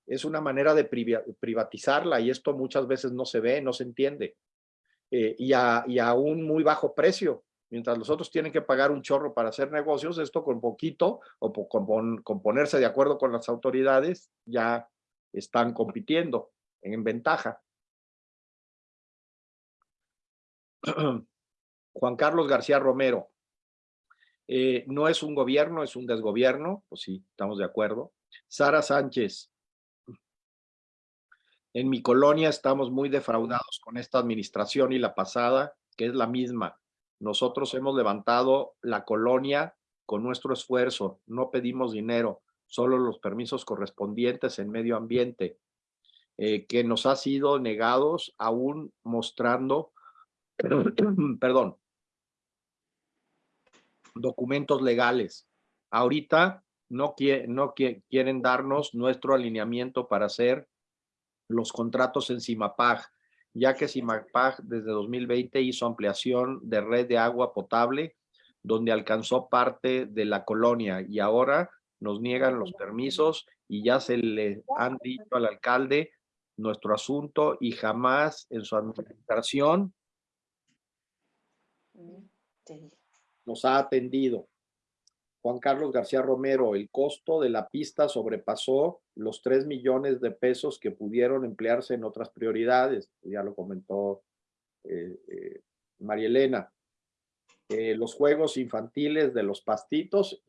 Es una manera de privatizarla y esto muchas veces no se ve, no se entiende. Eh, y, a, y a un muy bajo precio. Mientras los otros tienen que pagar un chorro para hacer negocios, esto con poquito o con, ponerse de acuerdo con las autoridades ya están compitiendo en ventaja. *clears throat* Juan Carlos García Romero, eh, no es un gobierno, es un desgobierno, pues sí, estamos de acuerdo. Sara Sánchez, en mi colonia estamos muy defraudados con esta administración y la pasada, que es la misma. Nosotros hemos levantado la colonia con nuestro esfuerzo, no pedimos dinero, solo los permisos correspondientes en medio ambiente, eh, que nos ha sido negados aún mostrando, *clears throat* perdón, documentos legales. Ahorita no, no quieren darnos nuestro alineamiento para hacer los contratos en CIMAPAG, ya que CIMAPAG desde 2020 hizo ampliación de red de agua potable, donde alcanzó parte de la colonia y ahora nos niegan los permisos y ya se le han dicho al alcalde nuestro asunto y jamás en su administración nos ha atendido. Juan Carlos García Romero, el costo de la pista sobrepasó los 3 millones de pesos que pudieron emplearse en otras prioridades, ya lo comentó eh, eh, María Elena. Eh, los juegos infantiles de los pastitos,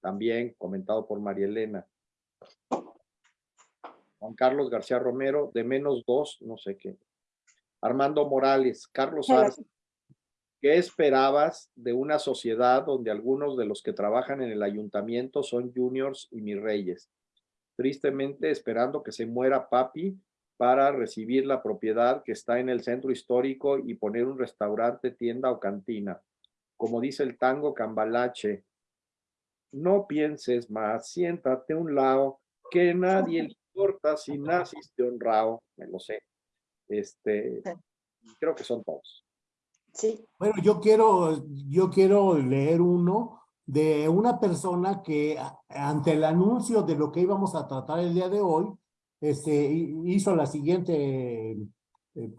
también comentado por María Elena. Juan Carlos García Romero, de menos dos, no sé qué. Armando Morales, Carlos Arce, ¿Qué esperabas de una sociedad donde algunos de los que trabajan en el ayuntamiento son juniors y mis reyes? Tristemente esperando que se muera papi para recibir la propiedad que está en el centro histórico y poner un restaurante, tienda o cantina. Como dice el tango cambalache, no pienses más, siéntate a un lado, que nadie le importa si naciste honrado, me lo sé. Este, creo que son todos. Bueno, yo quiero, yo quiero leer uno de una persona que ante el anuncio de lo que íbamos a tratar el día de hoy, este, hizo la siguiente eh,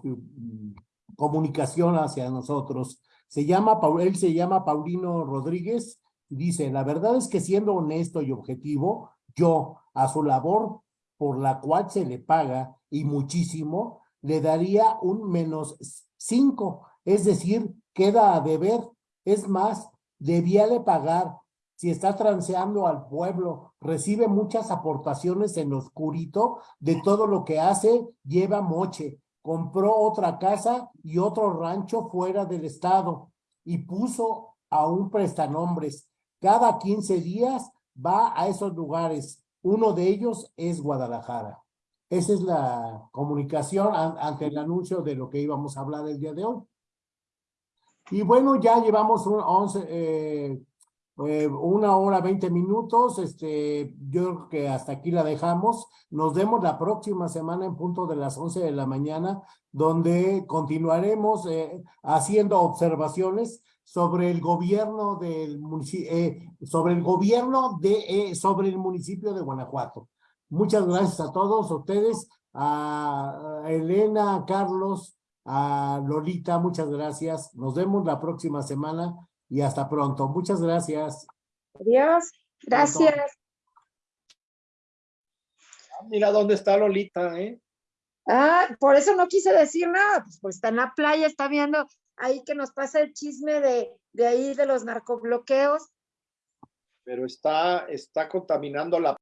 comunicación hacia nosotros. Se llama, él se llama Paulino Rodríguez dice, la verdad es que siendo honesto y objetivo, yo a su labor por la cual se le paga y muchísimo, le daría un menos cinco es decir, queda a deber. Es más, debíale pagar. Si está transeando al pueblo, recibe muchas aportaciones en oscurito de todo lo que hace, lleva moche. Compró otra casa y otro rancho fuera del estado y puso a un prestanombres. Cada 15 días va a esos lugares. Uno de ellos es Guadalajara. Esa es la comunicación ante el anuncio de lo que íbamos a hablar el día de hoy. Y bueno, ya llevamos un 11, eh, eh, una hora, 20 minutos. Este, yo creo que hasta aquí la dejamos. Nos vemos la próxima semana en punto de las 11 de la mañana, donde continuaremos eh, haciendo observaciones sobre el gobierno del sobre el gobierno de, sobre el municipio de Guanajuato. Muchas gracias a todos ustedes, a Elena, Carlos, a Lolita, muchas gracias. Nos vemos la próxima semana y hasta pronto. Muchas gracias. Adiós. Gracias. Ah, mira dónde está Lolita, ¿eh? Ah, por eso no quise decir nada, pues, pues está en la playa, está viendo ahí que nos pasa el chisme de, de ahí de los narcobloqueos. Pero está, está contaminando la